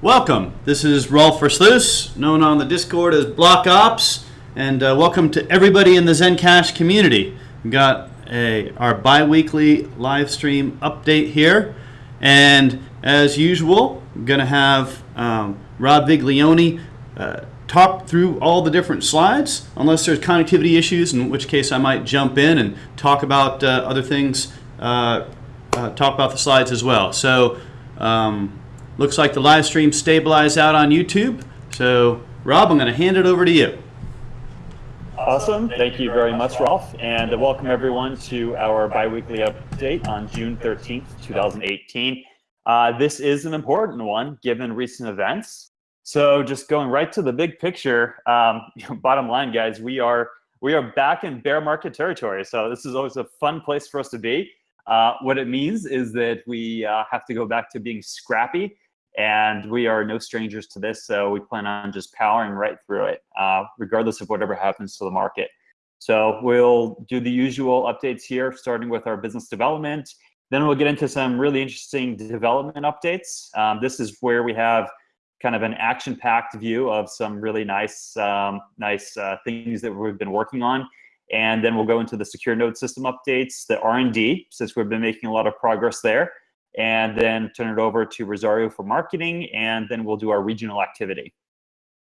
Welcome. This is Rolf Versluis, known on the Discord as Block Ops, and uh, welcome to everybody in the Zencash community. We've got a, our bi-weekly live stream update here, and as usual, I'm going to have um, Rob Viglione uh, talk through all the different slides, unless there's connectivity issues, in which case I might jump in and talk about uh, other things, uh, uh, talk about the slides as well. So. Um, Looks like the live stream stabilized out on YouTube. So, Rob, I'm going to hand it over to you. Awesome. Thank you very much, Rolf. And welcome everyone to our biweekly update on June 13th, 2018. Uh, this is an important one given recent events. So just going right to the big picture, um, bottom line, guys, we are we are back in bear market territory. So this is always a fun place for us to be. Uh, what it means is that we uh, have to go back to being scrappy and we are no strangers to this, so we plan on just powering right through it, uh, regardless of whatever happens to the market. So we'll do the usual updates here, starting with our business development. Then we'll get into some really interesting development updates. Um, this is where we have kind of an action-packed view of some really nice, um, nice uh, things that we've been working on. And then we'll go into the secure node system updates, the R&D, since we've been making a lot of progress there and then turn it over to Rosario for marketing, and then we'll do our regional activity.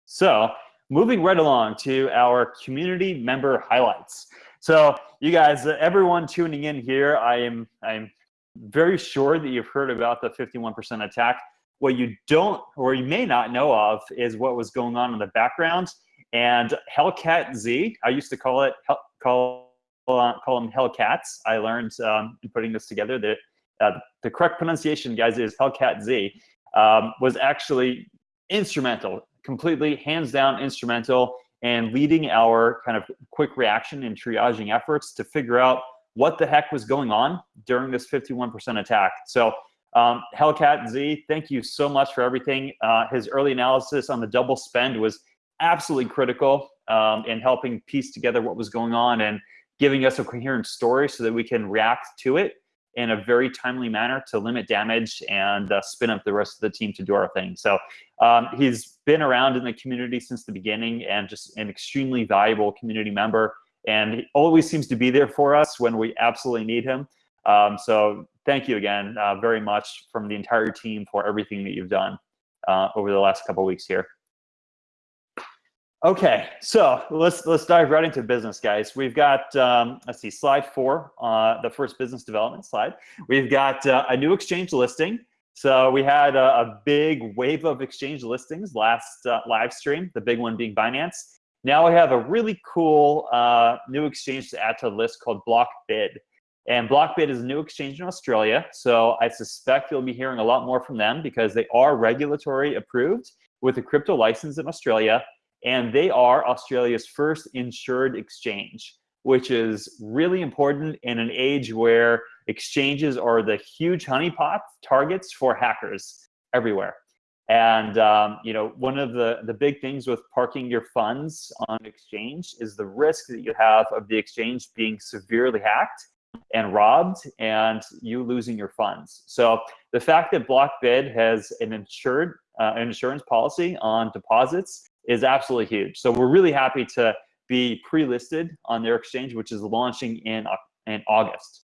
So moving right along to our community member highlights. So you guys, everyone tuning in here, I am I'm very sure that you've heard about the 51% attack. What you don't, or you may not know of, is what was going on in the background. And Hellcat Z, I used to call it call call them Hellcats. I learned um, in putting this together that uh, the correct pronunciation, guys, is Hellcat Z, um, was actually instrumental, completely hands down instrumental and leading our kind of quick reaction and triaging efforts to figure out what the heck was going on during this 51% attack. So um, Hellcat Z, thank you so much for everything. Uh, his early analysis on the double spend was absolutely critical um, in helping piece together what was going on and giving us a coherent story so that we can react to it in a very timely manner to limit damage and uh, spin up the rest of the team to do our thing. So um, he's been around in the community since the beginning and just an extremely valuable community member. And he always seems to be there for us when we absolutely need him. Um, so thank you again uh, very much from the entire team for everything that you've done uh, over the last couple weeks here. Okay, so let's let's dive right into business, guys. We've got um, let's see, slide four, uh, the first business development slide. We've got uh, a new exchange listing. So we had a, a big wave of exchange listings last uh, live stream, the big one being Binance. Now we have a really cool uh, new exchange to add to the list called Blockbid. And Blockbid is a new exchange in Australia. So I suspect you'll be hearing a lot more from them because they are regulatory approved with a crypto license in Australia and they are Australia's first insured exchange, which is really important in an age where exchanges are the huge honeypot targets for hackers everywhere. And um, you know, one of the, the big things with parking your funds on exchange is the risk that you have of the exchange being severely hacked and robbed and you losing your funds. So the fact that Blockbid has an insured uh, an insurance policy on deposits is absolutely huge. So we're really happy to be pre-listed on their exchange, which is launching in, in August.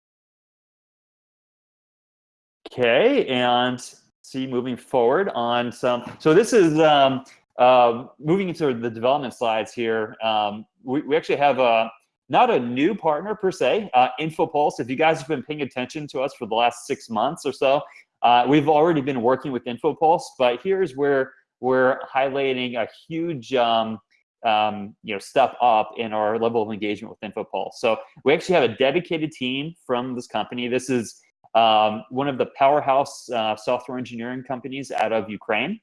Okay, and see moving forward on some, so this is um, uh, moving into the development slides here. Um, we, we actually have a, not a new partner per se, uh, InfoPulse. If you guys have been paying attention to us for the last six months or so, uh, we've already been working with InfoPulse, but here's where we're highlighting a huge um, um, you know, step up in our level of engagement with InfoPulse. So we actually have a dedicated team from this company. This is um, one of the powerhouse uh, software engineering companies out of Ukraine.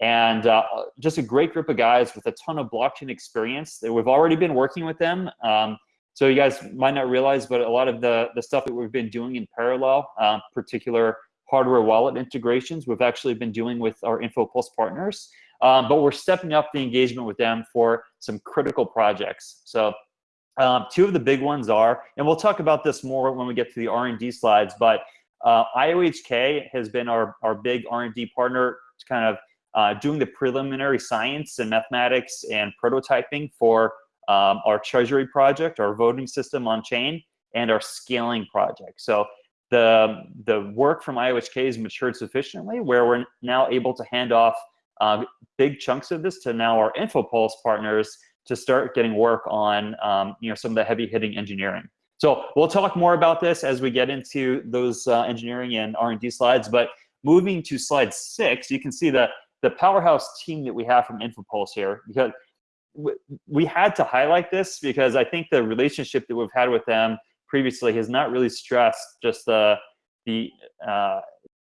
And uh, just a great group of guys with a ton of blockchain experience. We've already been working with them. Um, so you guys might not realize, but a lot of the, the stuff that we've been doing in parallel, uh, particular hardware wallet integrations we've actually been doing with our InfoPulse partners. Um, but we're stepping up the engagement with them for some critical projects. So um, two of the big ones are, and we'll talk about this more when we get to the R&D slides, but uh, IOHK has been our, our big R&D partner kind of uh, doing the preliminary science and mathematics and prototyping for um, our treasury project, our voting system on chain, and our scaling project. So the, the work from IOHK has matured sufficiently where we're now able to hand off uh, big chunks of this to now our InfoPulse partners to start getting work on um, you know, some of the heavy hitting engineering. So we'll talk more about this as we get into those uh, engineering and R&D slides, but moving to slide six, you can see the, the powerhouse team that we have from InfoPulse here, because we had to highlight this because I think the relationship that we've had with them previously has not really stressed just the, the uh,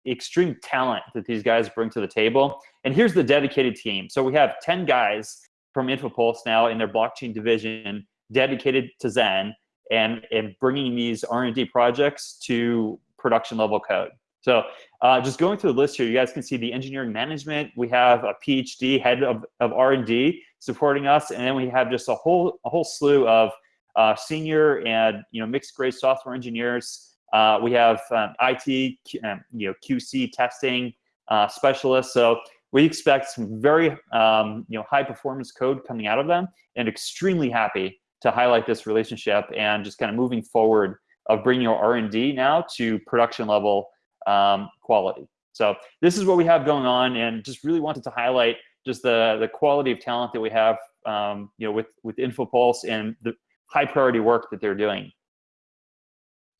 extreme talent that these guys bring to the table. And here's the dedicated team. So we have 10 guys from InfoPulse now in their blockchain division dedicated to Zen and, and bringing these R&D projects to production level code. So uh, just going through the list here, you guys can see the engineering management. We have a PhD head of, of R&D supporting us, and then we have just a whole a whole slew of uh, senior and you know mixed grade software engineers. Uh, we have um, IT, um, you know QC testing uh, specialists. So we expect some very um, you know high performance code coming out of them, and extremely happy to highlight this relationship and just kind of moving forward of bringing our R&D now to production level um, quality. So this is what we have going on and just really wanted to highlight just the, the quality of talent that we have um, you know, with, with InfoPulse and the high priority work that they're doing.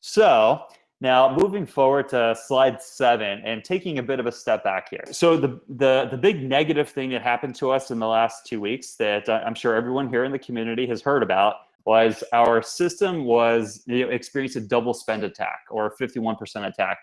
So now moving forward to slide seven and taking a bit of a step back here. So the, the, the big negative thing that happened to us in the last two weeks that I'm sure everyone here in the community has heard about was our system was you know, experienced a double spend attack or a 51% attack.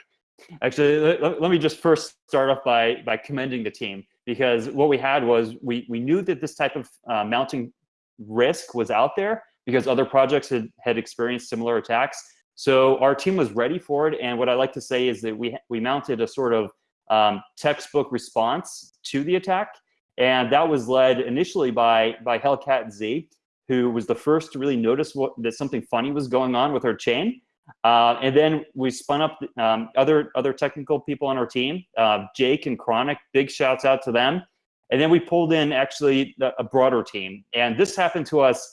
Actually, let, let, me just first start off by, by commending the team because what we had was we, we knew that this type of uh, mounting risk was out there because other projects had, had experienced similar attacks. So our team was ready for it. And what I like to say is that we, we mounted a sort of um, textbook response to the attack. And that was led initially by, by Hellcat Z, who was the first to really notice what, that something funny was going on with our chain. Uh, and then we spun up um, other other technical people on our team, uh, Jake and Chronic. Big shouts out to them. And then we pulled in actually a broader team. And this happened to us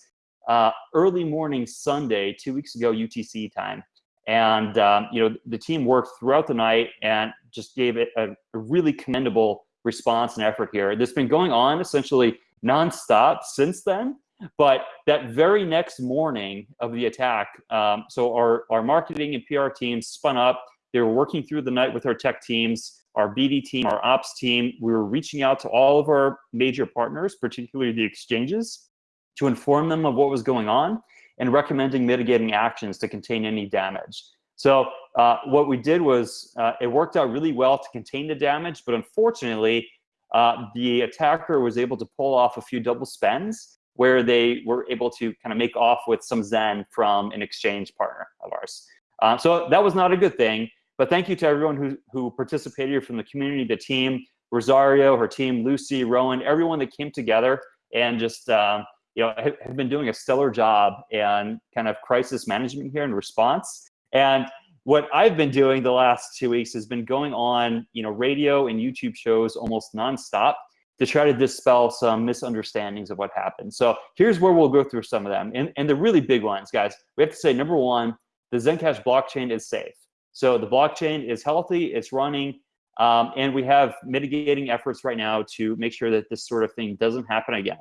uh, early morning Sunday, two weeks ago UTC time. And um, you know the team worked throughout the night and just gave it a, really commendable response and effort here. This has been going on essentially nonstop since then. But that very next morning of the attack, um, so our, our marketing and PR teams spun up. They were working through the night with our tech teams, our BD team, our ops team. We were reaching out to all of our major partners, particularly the exchanges, to inform them of what was going on and recommending mitigating actions to contain any damage. So uh, what we did was uh, it worked out really well to contain the damage, but unfortunately, uh, the attacker was able to pull off a few double spends where they were able to kind of make off with some Zen from an exchange partner of ours. Um, so that was not a good thing, but thank you to everyone who, who participated from the community, the team, Rosario, her team, Lucy, Rowan, everyone that came together and just um, you know have been doing a stellar job and kind of crisis management here and response. And what I've been doing the last two weeks has been going on you know radio and YouTube shows almost nonstop to try to dispel some misunderstandings of what happened. So here's where we'll go through some of them. And, and the really big ones, guys, we have to say, number one, the Zencash blockchain is safe. So the blockchain is healthy, it's running, um, and we have mitigating efforts right now to make sure that this sort of thing doesn't happen again.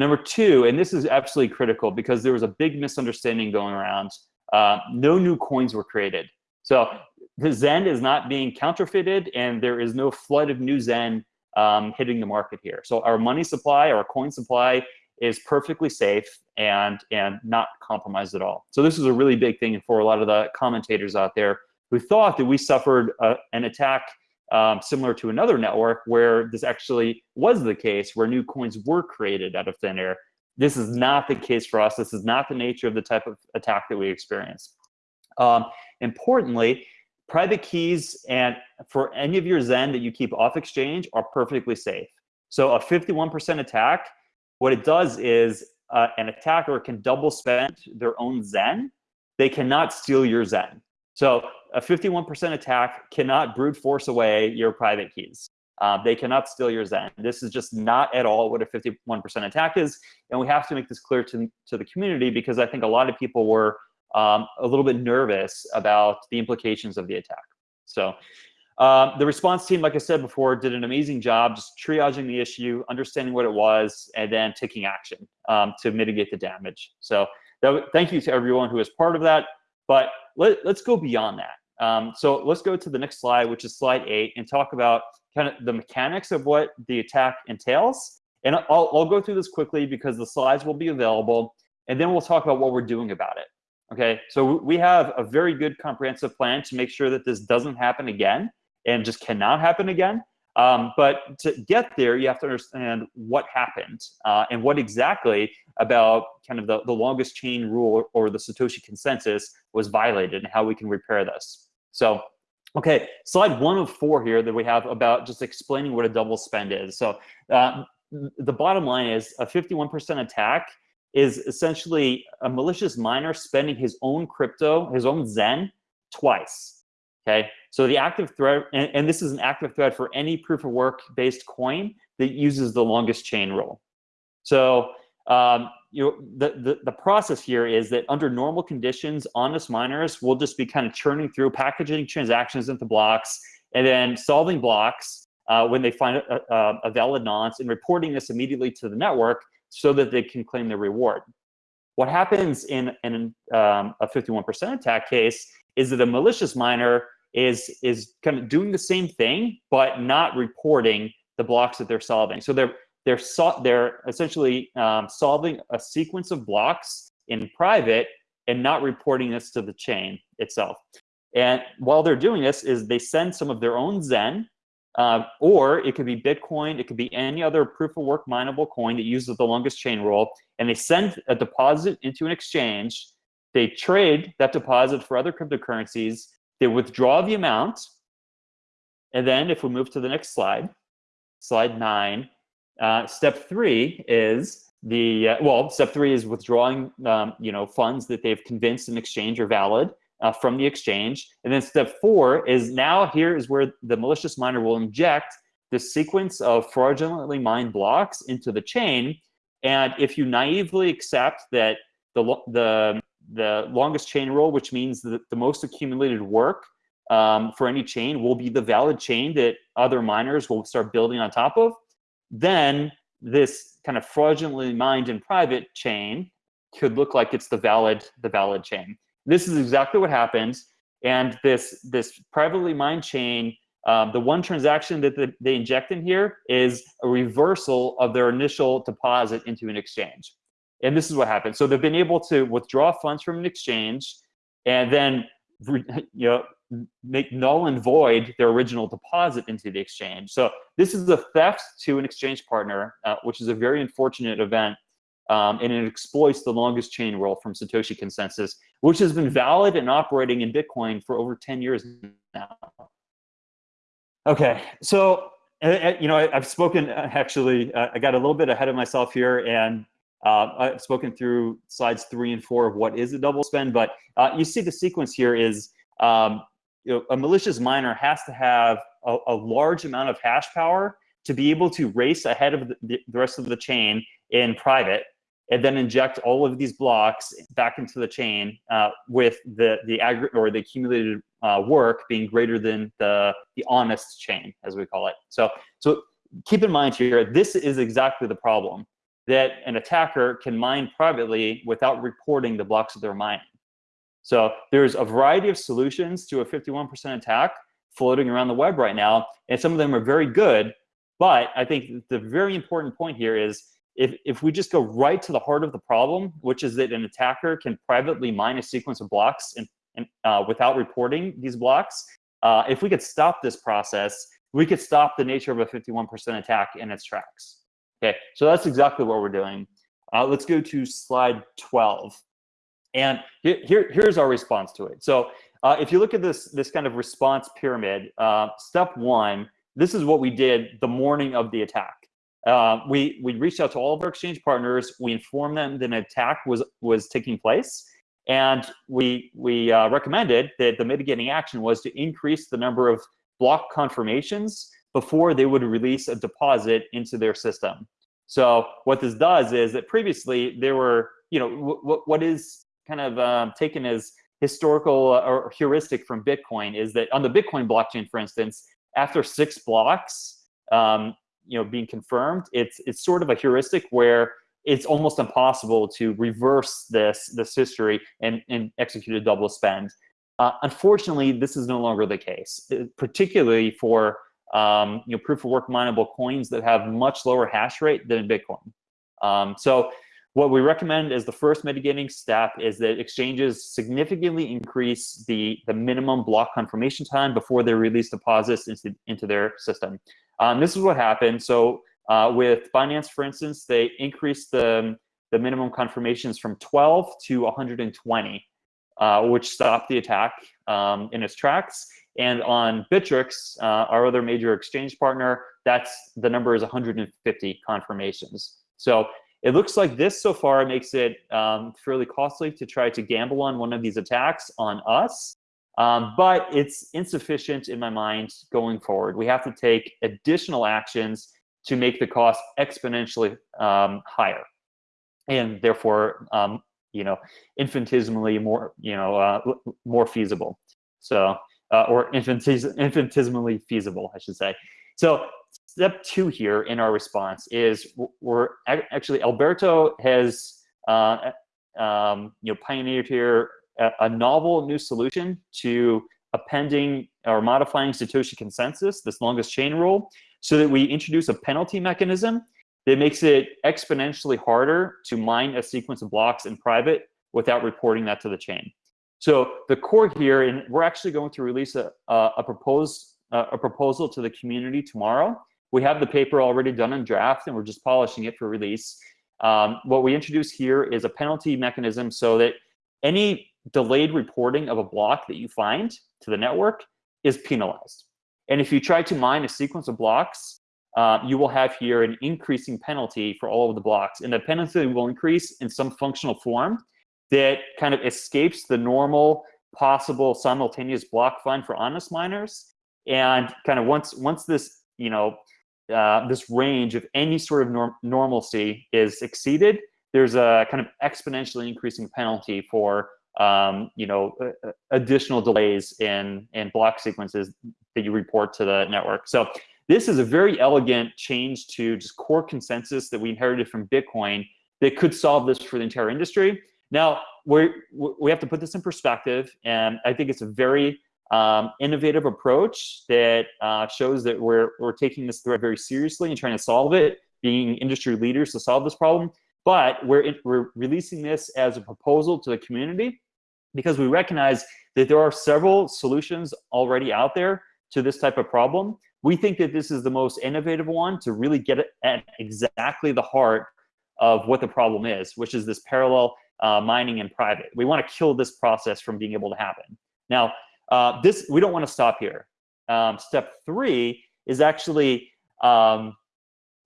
Number two, and this is absolutely critical because there was a big misunderstanding going around, uh, no new coins were created. So the Zen is not being counterfeited and there is no flood of new Zen um, hitting the market here. So our money supply, our coin supply is perfectly safe and, and not compromised at all. So this is a really big thing for a lot of the commentators out there who thought that we suffered a, an attack um, similar to another network where this actually was the case, where new coins were created out of thin air. This is not the case for us. This is not the nature of the type of attack that we experience. Um, importantly, private keys and for any of your Zen that you keep off exchange are perfectly safe. So a 51% attack, what it does is uh, an attacker can double spend their own Zen. They cannot steal your Zen. So a 51% attack cannot brute force away your private keys. Uh, they cannot steal your Zen. This is just not at all what a 51% attack is. And we have to make this clear to, to the community because I think a lot of people were um, a little bit nervous about the implications of the attack. So uh, the response team, like I said before, did an amazing job just triaging the issue, understanding what it was, and then taking action um, to mitigate the damage. So that, thank you to everyone who was part of that. But let, us go beyond that. Um, so let's go to the next slide, which is slide eight, and talk about kind of the mechanics of what the attack entails. And I'll, I'll go through this quickly because the slides will be available, and then we'll talk about what we're doing about it. Okay, so we have a very good comprehensive plan to make sure that this doesn't happen again and just cannot happen again. Um, but to get there, you have to understand what happened uh, and what exactly about kind of the, the longest chain rule or the Satoshi consensus was violated and how we can repair this. So, okay, slide one of four here that we have about just explaining what a double spend is. So uh, the bottom line is a 51% attack is essentially a malicious miner spending his own crypto, his own Zen, twice. Okay, so the active thread, and, and this is an active thread for any proof of work based coin that uses the longest chain rule. So um, you know, the, the, the process here is that under normal conditions, honest miners will just be kind of churning through, packaging transactions into blocks, and then solving blocks uh, when they find a, a, valid nonce and reporting this immediately to the network so that they can claim their reward. What happens in, in um, a 51% attack case is that a malicious miner is, is kind of doing the same thing, but not reporting the blocks that they're solving. So they're, they're, so, they're essentially um, solving a sequence of blocks in private and not reporting this to the chain itself. And while they're doing this is they send some of their own Zen uh, or it could be Bitcoin, it could be any other proof of work mineable coin that uses the longest chain rule, and they send a deposit into an exchange, they trade that deposit for other cryptocurrencies, they withdraw the amount, and then if we move to the next slide, slide nine, uh, step three is the, uh, well, step three is withdrawing, um, you know, funds that they've convinced an exchange are valid uh, from the exchange. And then step four is now here is where the malicious miner will inject the sequence of fraudulently mined blocks into the chain. And if you naively accept that the, the, the longest chain rule, which means that the most accumulated work um, for any chain will be the valid chain that other miners will start building on top of, then this kind of fraudulently mined and private chain could look like it's the valid, the valid chain. This is exactly what happens. And this, this privately mined chain, um, the one transaction that the, they inject in here is a reversal of their initial deposit into an exchange. And this is what happens. So they've been able to withdraw funds from an exchange and then you know, make null and void their original deposit into the exchange. So this is a theft to an exchange partner, uh, which is a very unfortunate event um, and it exploits the longest chain rule from Satoshi Consensus, which has been valid and operating in Bitcoin for over 10 years now. Okay, so uh, uh you know I, have spoken uh, actually. Uh, I got a little bit ahead of myself here, and uh, I've spoken through slides three and four of what is a double spend. But uh, you see the sequence here is um, you know, a malicious miner has to have a, a, large amount of hash power to be able to race ahead of the, the rest of the chain in private and then inject all of these blocks back into the chain uh, with the the aggregate or the accumulated uh, work being greater than the the honest chain, as we call it. So so keep in mind here, this is exactly the problem that an attacker can mine privately without reporting the blocks that they're mining. So there's a variety of solutions to a 51% attack floating around the web right now, and some of them are very good. But I think the very important point here is if, if we just go right to the heart of the problem, which is that an attacker can privately mine a sequence of blocks and, and uh, without reporting these blocks, uh, if we could stop this process, we could stop the nature of a 51% attack in its tracks. Okay, so that's exactly what we're doing. Uh, let's go to slide 12. And here, here, here's our response to it. So uh, if you look at this, this kind of response pyramid, uh, step one, this is what we did the morning of the attack. Uh, we we reached out to all of our exchange partners. We informed them that an attack was was taking place, and we we uh, recommended that the mitigating action was to increase the number of block confirmations before they would release a deposit into their system. So what this does is that previously there were, you know, what what is kind of um, taken as historical uh, or heuristic from Bitcoin is that on the Bitcoin blockchain, for instance, after six blocks, um, you know, being confirmed, it's it's sort of a heuristic where it's almost impossible to reverse this this history and, and execute a double spend. Uh, unfortunately, this is no longer the case, uh, particularly for um, you know, proof of work mineable coins that have much lower hash rate than Bitcoin. Um, so what we recommend as the first mitigating step is that exchanges significantly increase the, the minimum block confirmation time before they release deposits into, into their system. Um, this is what happened. So uh, with Binance, for instance, they increased the, the minimum confirmations from 12 to 120, uh, which stopped the attack um, in its tracks. And on Bittrex, uh, our other major exchange partner, that's the number is 150 confirmations. So it looks like this so far makes it um, fairly costly to try to gamble on one of these attacks on us. Um, but it's insufficient in my mind going forward. We have to take additional actions to make the cost exponentially um, higher, and therefore, um, you know, infinitesimally more, you know, uh, more feasible. So uh, or infinitesimally feasible, I should say. So step two here in our response is we're actually Alberto has uh, um, you know pioneered here a, a, novel new solution to appending or modifying Satoshi consensus, this longest chain rule, so that we introduce a penalty mechanism that makes it exponentially harder to mine a sequence of blocks in private without reporting that to the chain. So the core here, and we're actually going to release a, a, a propose, uh, a proposal to the community tomorrow. We have the paper already done in draft, and we're just polishing it for release. Um, what we introduce here is a penalty mechanism so that any delayed reporting of a block that you find to the network is penalized. And if you try to mine a sequence of blocks, uh, you will have here an increasing penalty for all of the blocks. And the penalty will increase in some functional form that kind of escapes the normal possible simultaneous block fund for honest miners. And kind of once once this, you know, uh, this range of any sort of norm normalcy is exceeded, there's a kind of exponentially increasing penalty for um, you know additional delays in in block sequences that you report to the network. So this is a very elegant change to just core consensus that we inherited from Bitcoin that could solve this for the entire industry. Now, we we have to put this in perspective, and I think it's a very um, innovative approach that uh, shows that we're, we're taking this threat very seriously and trying to solve it, being industry leaders to solve this problem. But we're, in, we're releasing this as a proposal to the community because we recognize that there are several solutions already out there to this type of problem. We think that this is the most innovative one to really get at exactly the heart of what the problem is, which is this parallel uh, mining in private. We want to kill this process from being able to happen. Now, uh, this we don't want to stop here. Um, step three is actually um,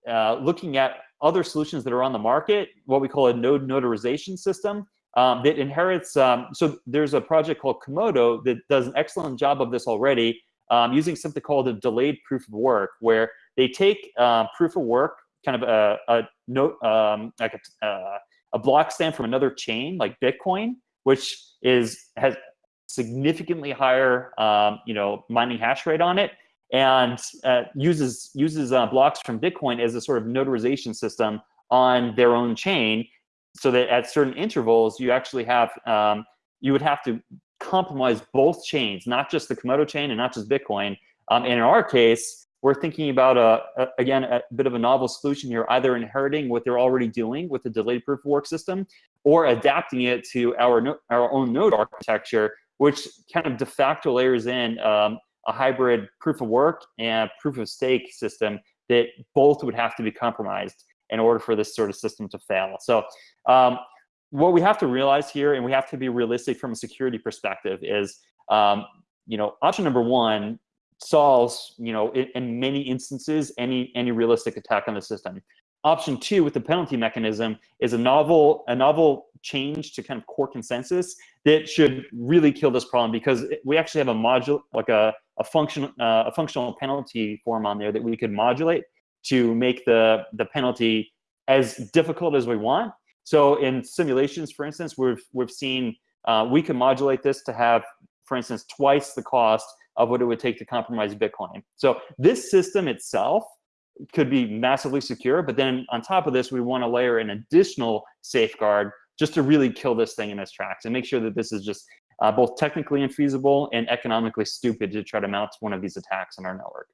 uh, looking at other solutions that are on the market, what we call a node notarization system um, that inherits. Um, so there's a project called Komodo that does an excellent job of this already, um, using something called a delayed proof of work, where they take uh, proof of work, kind of a, a note, like a, uh, a block stamp from another chain like Bitcoin, which is has significantly higher, um, you know, mining hash rate on it, and uh, uses uses uh, blocks from Bitcoin as a sort of notarization system on their own chain, so that at certain intervals you actually have um, you would have to compromise both chains, not just the Komodo chain and not just Bitcoin. Um, and in our case, we're thinking about, a, a, again, a bit of a novel solution here, either inheriting what they're already doing with the delayed proof of work system or adapting it to our, our own node architecture, which kind of de facto layers in um, a hybrid proof of work and proof of stake system that both would have to be compromised in order for this sort of system to fail. So um, what we have to realize here, and we have to be realistic from a security perspective, is um, you know option number one solves, you know, in, in, many instances, any any realistic attack on the system. Option two with the penalty mechanism is a novel a novel change to kind of core consensus that should really kill this problem because we actually have a module like a a function uh, a functional penalty form on there that we could modulate to make the the penalty as difficult as we want. So in simulations, for instance, we've we've seen uh, we can modulate this to have, for instance, twice the cost of what it would take to compromise Bitcoin. So this system itself could be massively secure, but then on top of this, we want to layer an additional safeguard just to really kill this thing in its tracks and make sure that this is just uh, both technically infeasible and economically stupid to try to mount one of these attacks on our network.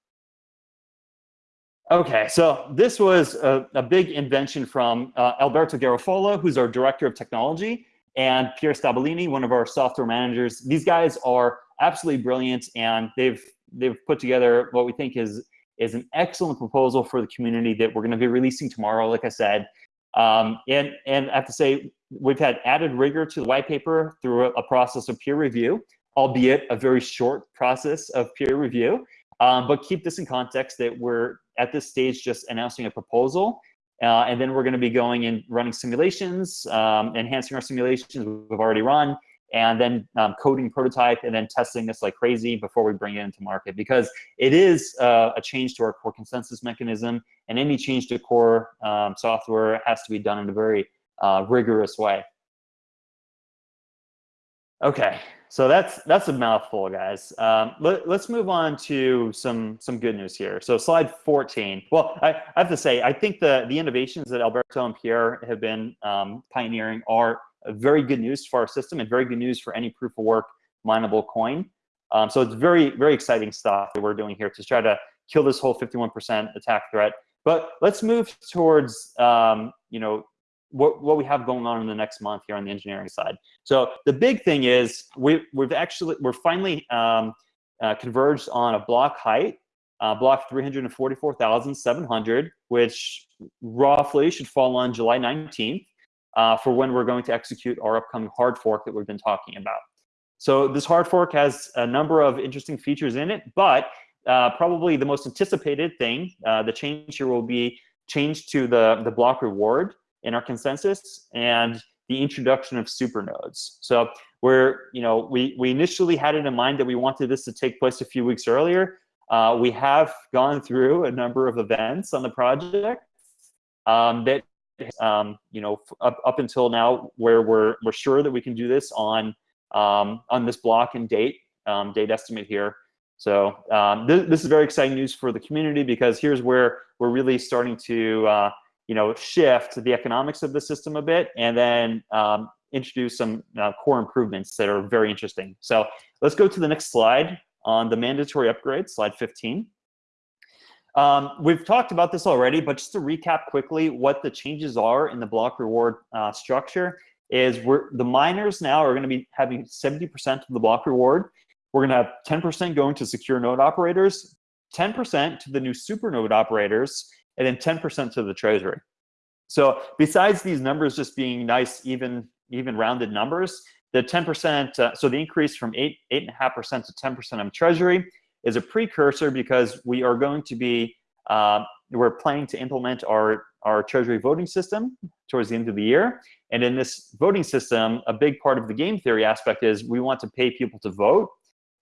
Okay, so this was a, a big invention from uh, Alberto Garoffolo, who's our director of technology, and Pierre Stabilini, one of our software managers. These guys are absolutely brilliant, and they've they've put together what we think is is an excellent proposal for the community that we're going to be releasing tomorrow. Like I said, um, and, and I have to say, we've had added rigor to the white paper through a, process of peer review, albeit a very short process of peer review. Um, but keep this in context that we're at this stage just announcing a proposal. Uh, and then we're going to be going and running simulations, um, enhancing our simulations we've already run, and then um, coding prototype and then testing this like crazy before we bring it into market because it is uh, a change to our core consensus mechanism and any change to core um, software has to be done in a very uh, rigorous way. Okay, so that's that's a mouthful, guys. Um, let, us move on to some some good news here. So slide 14. Well, I, I, have to say, I think the the innovations that Alberto and Pierre have been um, pioneering are very good news for our system and very good news for any proof of work mineable coin. Um, so it's very, very exciting stuff that we're doing here to try to kill this whole 51% attack threat. But let's move towards, um, you know, what, what we have going on in the next month here on the engineering side. So the big thing is we, we've actually, we're finally um, uh, converged on a block height, uh, block 344,700, which roughly should fall on July 19th uh, for when we're going to execute our upcoming hard fork that we've been talking about. So this hard fork has a number of interesting features in it, but uh, probably the most anticipated thing, uh, the change here will be change to the, the block reward in our consensus and the introduction of supernodes. So we're, you know, we, we initially had it in mind that we wanted this to take place a few weeks earlier. Uh, we have gone through a number of events on the project um, that um, you know, up, up until now where we're, we're sure that we can do this on, um, on this block and date, um, date estimate here. So um, th this is very exciting news for the community because here's where we're really starting to, uh, you know, shift the economics of the system a bit and then um, introduce some uh, core improvements that are very interesting. So let's go to the next slide on the mandatory upgrade, slide 15. Um, we've talked about this already, but just to recap quickly what the changes are in the block reward uh, structure is we're, the miners now are going to be having 70% of the block reward. We're going to have 10% going to secure node operators, 10% to the new super node operators, and then 10% to the treasury. So besides these numbers just being nice, even, even rounded numbers, the 10%, uh, so the increase from 8, 8.5% to 10% on treasury is a precursor because we are going to be, uh, we're planning to implement our, our treasury voting system towards the end of the year. And in this voting system, a big part of the game theory aspect is we want to pay people to vote.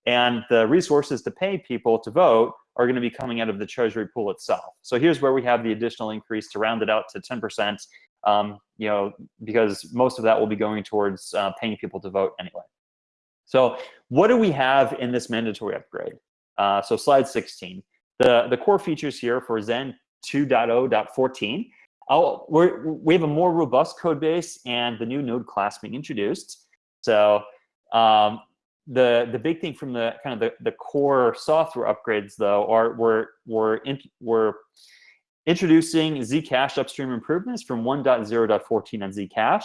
And the resources to pay people to vote are going to be coming out of the treasury pool itself. So here's where we have the additional increase to round it out to 10%, um, you know, because most of that will be going towards uh, paying people to vote anyway. So what do we have in this mandatory upgrade? Uh, so slide 16. The, the core features here for Zen 2.0.14, we have a more robust code base and the new node class being introduced. So um, the the big thing from the kind of the, the core software upgrades though are we're we're in, we're introducing Zcash upstream improvements from 1.0.14 on Zcash,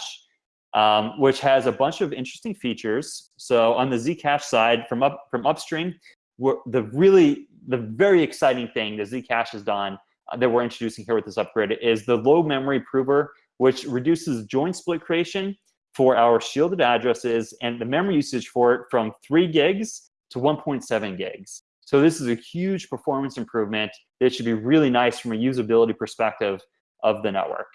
um, which has a bunch of interesting features. So on the Zcash side, from up from upstream, the really, the very exciting thing that Zcash has done uh, that we're introducing here with this upgrade is the low memory prover, which reduces join split creation for our shielded addresses and the memory usage for it from 3 gigs to 1.7 gigs. So this is a huge performance improvement that should be really nice from a usability perspective of the network.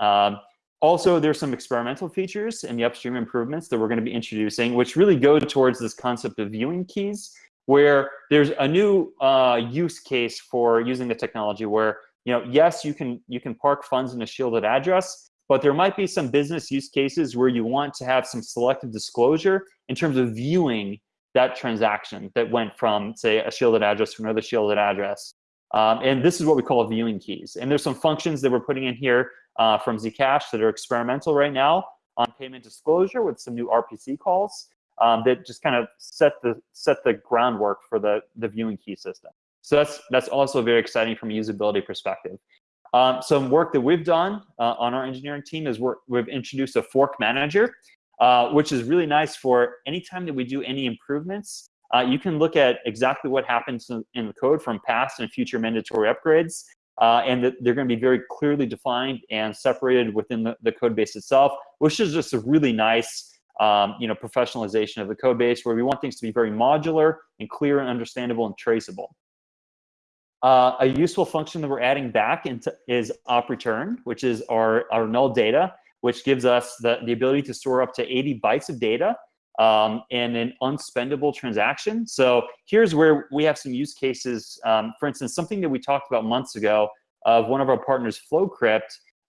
Um, also, there's some experimental features and the upstream improvements that we're going to be introducing, which really go towards this concept of viewing keys where there's a new uh, use case for using the technology where, you know, yes, you can, you can park funds in a shielded address, but there might be some business use cases where you want to have some selective disclosure in terms of viewing that transaction that went from, say, a shielded address to another shielded address. Um, and this is what we call viewing keys. And there's some functions that we're putting in here uh, from Zcash that are experimental right now on payment disclosure with some new RPC calls um, that just kind of set the set the groundwork for the the viewing key system. So that's that's also very exciting from a usability perspective. Um, some work that we've done uh, on our engineering team is work, we've introduced a fork manager, uh, which is really nice for anytime that we do any improvements. Uh, you can look at exactly what happens in, in, the code from past and future mandatory upgrades, uh, and that they're going to be very clearly defined and separated within the, the code base itself, which is just a really nice um, you know, professionalization of the code base where we want things to be very modular and clear and understandable and traceable. Uh, a useful function that we're adding back into is op return, which is our, our null data, which gives us the, the ability to store up to 80 bytes of data um, in an unspendable transaction. So here's where we have some use cases. Um, for instance, something that we talked about months ago of one of our partners, FlowCrypt,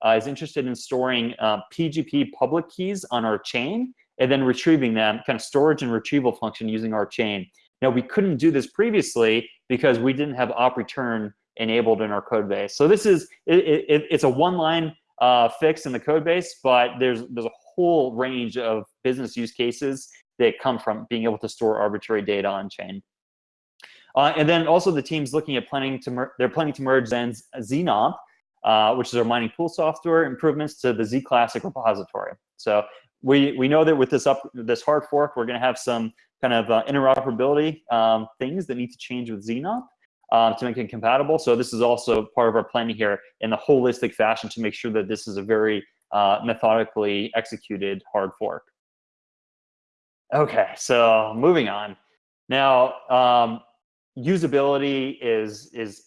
uh, is interested in storing uh, PGP public keys on our chain and then retrieving them, kind of storage and retrieval function using our chain. We couldn't do this previously because we didn't have op return enabled in our code base. So this is, it, it, it's a one line uh, fix in the code base, but there's, there's a whole range of business use cases that come from being able to store arbitrary data on chain. Uh, and then also the team's looking at planning to, they're planning to merge Zen's ZNOP, uh, which is our mining pool software improvements to the Z Classic repository. So we, we know that with this up this hard fork, we're going to have some kind of uh, interoperability um, things that need to change with ZNOP um, to make it compatible. So this is also part of our planning here in a holistic fashion to make sure that this is a very uh, methodically executed hard fork. Okay, so moving on. Now, um, usability is is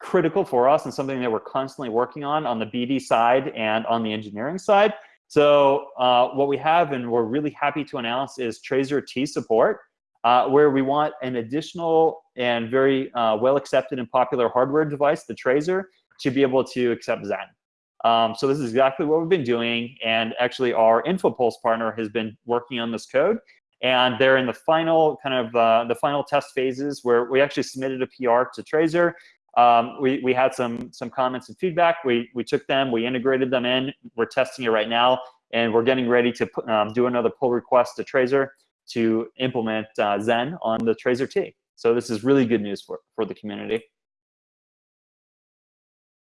critical for us and something that we're constantly working on on the BD side and on the engineering side. So uh, what we have and we're really happy to announce is Trezor T support, uh, where we want an additional and very uh, well accepted and popular hardware device, the Trezor, to be able to accept Zen. Um, so this is exactly what we've been doing. And actually our InfoPulse partner has been working on this code. And they're in the final kind of uh, the final test phases where we actually submitted a PR to Trezor um, we, we had some, some comments and feedback. We, we took them, we integrated them in. We're testing it right now, and we're getting ready to um, do another pull request to Trezor to implement uh, Zen on the Trezor T. So this is really good news for, for the community.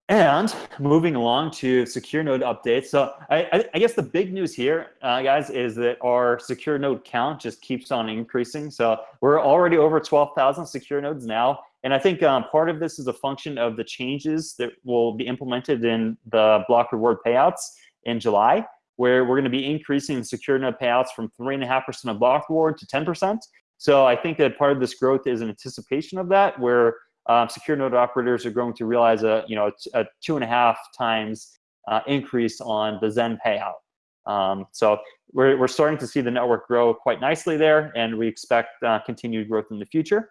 And moving along to secure node updates. So I, I guess the big news here, uh, guys, is that our secure node count just keeps on increasing. So we're already over 12,000 secure nodes now. And I think um, part of this is a function of the changes that will be implemented in the block reward payouts in July, where we're going to be increasing the secure node payouts from 3.5% of block reward to 10%. So I think that part of this growth is an anticipation of that, where um, secure node operators are going to realize a, you know, a two and a half times uh, increase on the Zen payout. Um, so we're, we're starting to see the network grow quite nicely there, and we expect uh, continued growth in the future.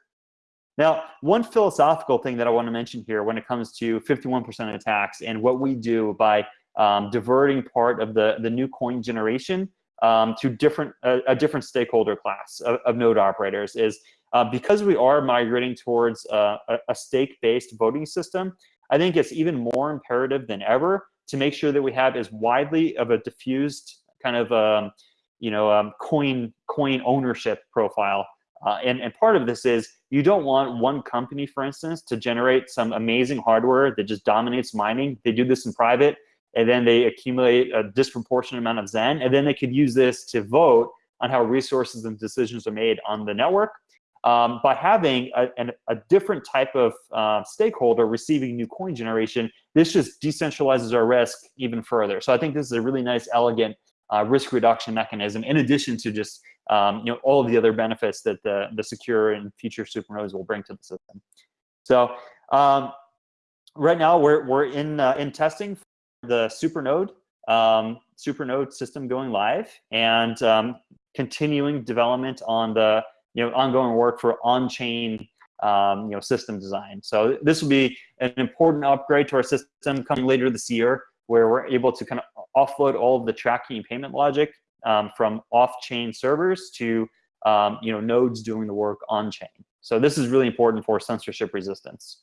Now, one philosophical thing that I want to mention here when it comes to 51% attacks and what we do by um, diverting part of the, the new coin generation um, to different a, a, different stakeholder class of, of node operators is uh, because we are migrating towards uh, a, a stake-based voting system, I think it's even more imperative than ever to make sure that we have as widely of a diffused kind of um, you know um, coin coin ownership profile. Uh, and, and part of this is you don't want one company, for instance, to generate some amazing hardware that just dominates mining. They do this in private, and then they accumulate a disproportionate amount of Zen, and then they could use this to vote on how resources and decisions are made on the network. Um, by having a, an, a, different type of uh, stakeholder receiving new coin generation, this just decentralizes our risk even further. So I think this is a really nice, elegant uh, risk reduction mechanism in addition to just um, you know, all of the other benefits that the, the secure and future supernodes will bring to the system. So um, right now we're, we're in, uh, in testing the supernode, um, supernode system going live and um, continuing development on the you know, ongoing work for on-chain um, you know, system design. So this will be an important upgrade to our system coming later this year, where we're able to kind of offload all of the tracking and payment logic um, from off-chain servers to um, you know nodes doing the work on-chain. So this is really important for censorship resistance.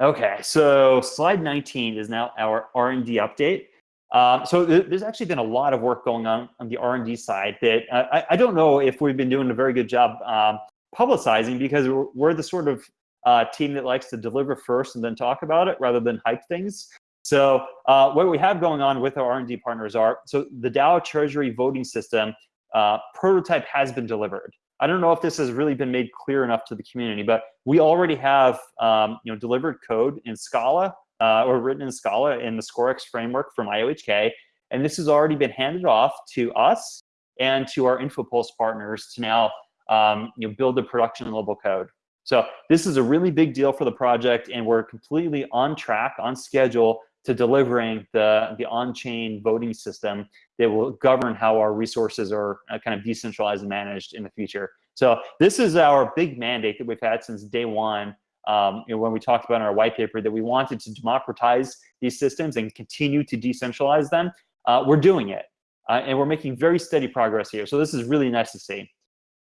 Okay, so slide 19 is now our R&D update. Um, so th there's actually been a lot of work going on on the R&D side that uh, I, I, don't know if we've been doing a very good job um, publicizing because we're, we're, the sort of uh, team that likes to deliver first and then talk about it rather than hype things. So uh, what we have going on with our R&D partners are, so the DAO Treasury voting system uh, prototype has been delivered. I don't know if this has really been made clear enough to the community, but we already have um, you know, delivered code in Scala uh, or written in Scala in the Scorex framework from IOHK. And this has already been handed off to us and to our InfoPulse partners to now um, you know, build the production level code. So this is a really big deal for the project, and we're completely on track, on schedule to delivering the, the on-chain voting system that will govern how our resources are uh, kind of decentralized and managed in the future. So this is our big mandate that we've had since day one um, you know, when we talked about in our white paper that we wanted to democratize these systems and continue to decentralize them. Uh, we're doing it, uh, and we're making very steady progress here. So this is really nice to see.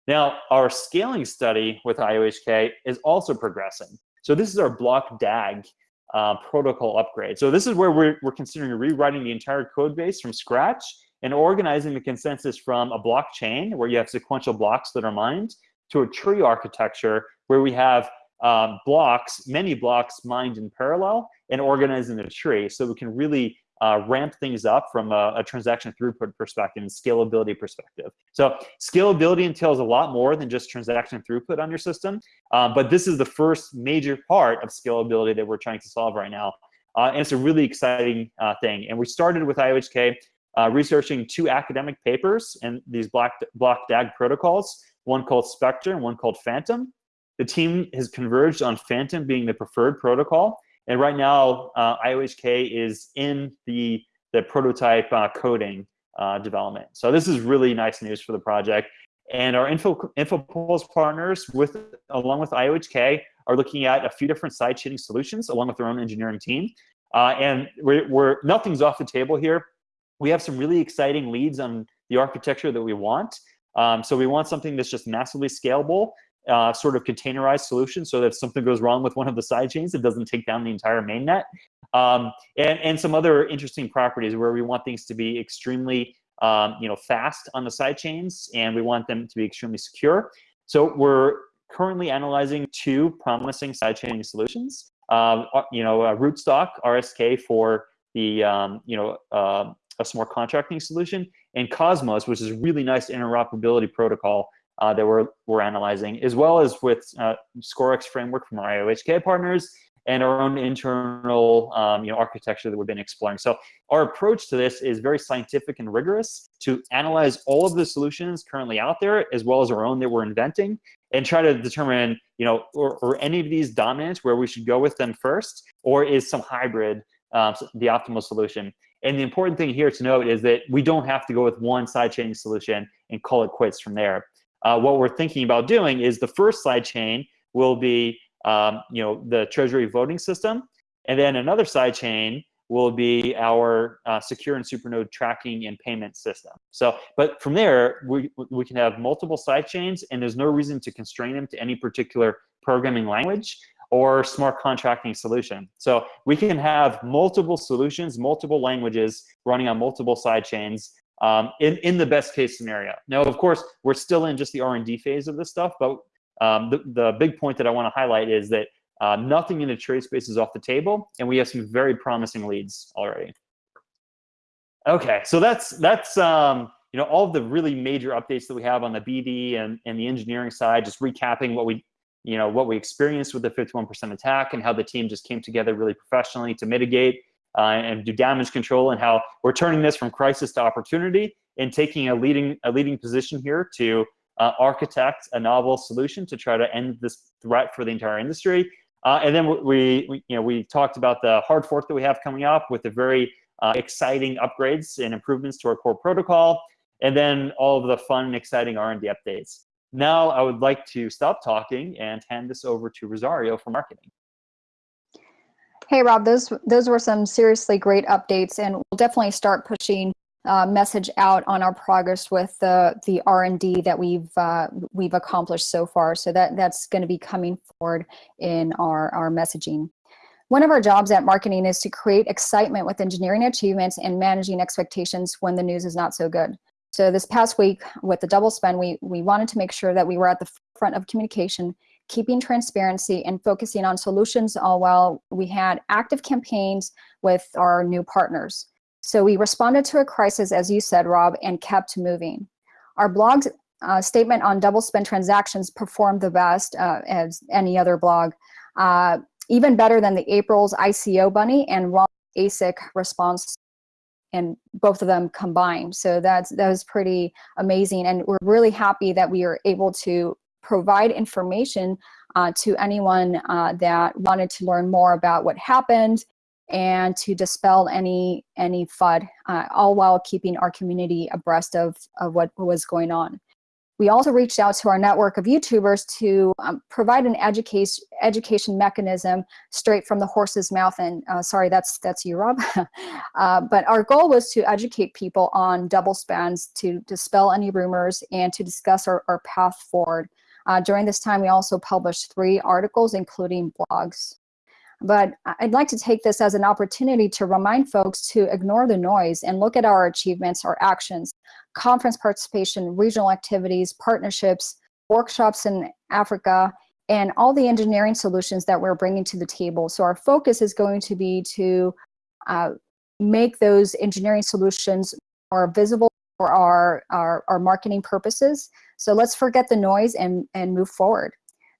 Now, our scaling study with IOHK is also progressing. So this is our block DAG uh, protocol upgrade. So this is where we're, we're considering rewriting the entire code base from scratch and organizing the consensus from a blockchain where you have sequential blocks that are mined to a tree architecture where we have um, blocks, many blocks mined in parallel and organized in a tree so we can really uh, ramp things up from a, a, transaction throughput perspective and scalability perspective. So scalability entails a lot more than just transaction throughput on your system, um, but this is the first major part of scalability that we're trying to solve right now. Uh, and it's a really exciting uh, thing. And we started with IOHK uh, researching two academic papers and these block, block DAG protocols, one called Spectre and one called Phantom. The team has converged on Phantom being the preferred protocol, and right now, uh, IOHK is in the, the prototype uh, coding uh, development. So this is really nice news for the project. And our Info, InfoPulse partners, with along with IOHK, are looking at a few different side-chaining solutions along with their own engineering team. Uh, and we're, we're, nothing's off the table here. We have some really exciting leads on the architecture that we want. Um, so we want something that's just massively scalable uh, sort of containerized solution so that if something goes wrong with one of the side chains, it doesn't take down the entire mainnet. Um, and, and some other interesting properties where we want things to be extremely um, you know, fast on the side chains and we want them to be extremely secure. So we're currently analyzing two promising side chaining solutions. Um, uh, you know, uh, Rootstock RSK for the um, you know uh, a smart contracting solution, and Cosmos, which is a really nice interoperability protocol uh, that we're, we're analyzing, as well as with uh, Scorex framework from our IOHK partners and our own internal um, you know, architecture that we've been exploring. So our approach to this is very scientific and rigorous to analyze all of the solutions currently out there, as well as our own that we're inventing, and try to determine, you know, or, or any of these dominant where we should go with them first, or is some hybrid um, the optimal solution. And the important thing here to note is that we don't have to go with one sidechain solution and call it quits from there uh, what we're thinking about doing is the first side chain will be um, you know, the Treasury voting system. And then another side chain will be our uh, secure and supernode tracking and payment system. So, but from there, we, we can have multiple side chains and there's no reason to constrain them to any particular programming language or smart contracting solution. So we can have multiple solutions, multiple languages running on multiple side chains um, in, in the best case scenario. Now, of course, we're still in just the R&D phase of this stuff, but um, the, the big point that I want to highlight is that uh, nothing in the trade space is off the table, and we have some very promising leads already. Okay, so that's that's um, you know all the really major updates that we have on the BD and, and the engineering side, just recapping what we you know what we experienced with the 51% attack and how the team just came together really professionally to mitigate and do damage control and how we're turning this from crisis to opportunity and taking a leading, a leading position here to uh, architect a novel solution to try to end this threat for the entire industry. Uh, and then we, we, you know, we talked about the hard fork that we have coming up with the very uh, exciting upgrades and improvements to our core protocol. and then all of the fun and exciting R&D updates. Now I would like to stop talking and hand this over to Rosario for marketing. Hey Rob, those those were some seriously great updates, and we'll definitely start pushing uh, message out on our progress with the the R and D that we've uh, we've accomplished so far. So that that's going to be coming forward in our our messaging. One of our jobs at marketing is to create excitement with engineering achievements and managing expectations when the news is not so good. So this past week with the double spend, we, we wanted to make sure that we were at the front of communication, keeping transparency and focusing on solutions all while we had active campaigns with our new partners. So we responded to a crisis, as you said, Rob, and kept moving. Our blog uh, statement on double spend transactions performed the best uh, as any other blog, uh, even better than the April's ICO bunny and Ron ASIC response and both of them combined. So that's that was pretty amazing, and we're really happy that we are able to provide information uh, to anyone uh, that wanted to learn more about what happened and to dispel any any FUD, uh, all while keeping our community abreast of, of what was going on. We also reached out to our network of YouTubers to um, provide an education education mechanism straight from the horse's mouth. And uh, sorry, that's that's you, Rob. uh, but our goal was to educate people on double spends, to dispel any rumors, and to discuss our, our path forward. Uh, during this time, we also published three articles, including blogs. But I'd like to take this as an opportunity to remind folks to ignore the noise and look at our achievements, our actions, conference participation, regional activities, partnerships, workshops in Africa, and all the engineering solutions that we're bringing to the table. So our focus is going to be to uh, make those engineering solutions more visible for our, our, our marketing purposes. So let's forget the noise and, and move forward.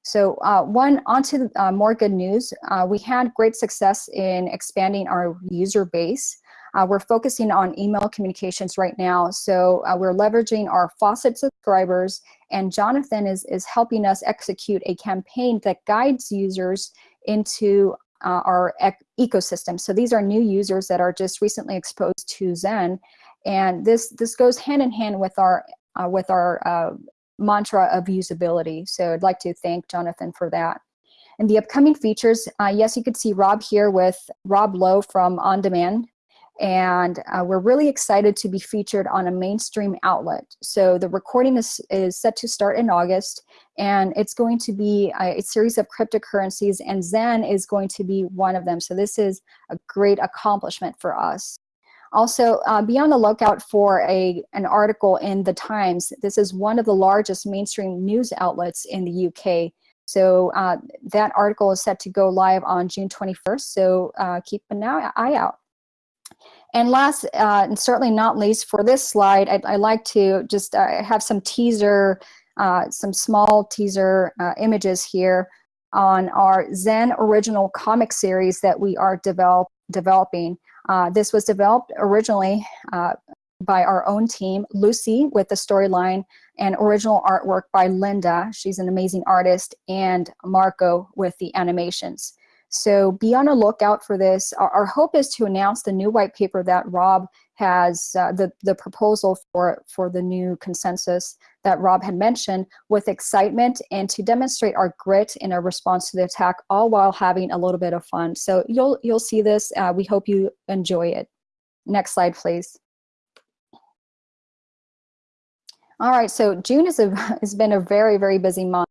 So uh, one, onto uh, more good news. Uh, we had great success in expanding our user base. Uh, we're focusing on email communications right now. So uh, we're leveraging our faucet subscribers and Jonathan is, is helping us execute a campaign that guides users into uh, our ecosystem. So these are new users that are just recently exposed to Zen. And this, this goes hand in hand with our, uh, with our uh, mantra of usability. So I'd like to thank Jonathan for that. And the upcoming features, uh, yes, you could see Rob here with Rob Lowe from On Demand. And uh, we're really excited to be featured on a mainstream outlet. So the recording is, is set to start in August, and it's going to be a, a series of cryptocurrencies, and Zen is going to be one of them. So this is a great accomplishment for us. Also, uh, be on the lookout for a, an article in The Times. This is one of the largest mainstream news outlets in the UK. So uh, that article is set to go live on June 21st, so uh, keep an eye out. And last, uh, and certainly not least, for this slide, I'd, I'd like to just uh, have some teaser, uh, some small teaser images here on our Zen original comic series that we are develop, developing. Uh, this was developed originally uh, by our own team, Lucy with the storyline and original artwork by Linda, she's an amazing artist, and Marco with the animations. So be on a lookout for this. Our, our hope is to announce the new white paper that Rob has, uh, the, the proposal for, for the new consensus that Rob had mentioned with excitement and to demonstrate our grit in our response to the attack, all while having a little bit of fun. So you'll, you'll see this. Uh, we hope you enjoy it. Next slide, please. All right, so June is a, has been a very, very busy month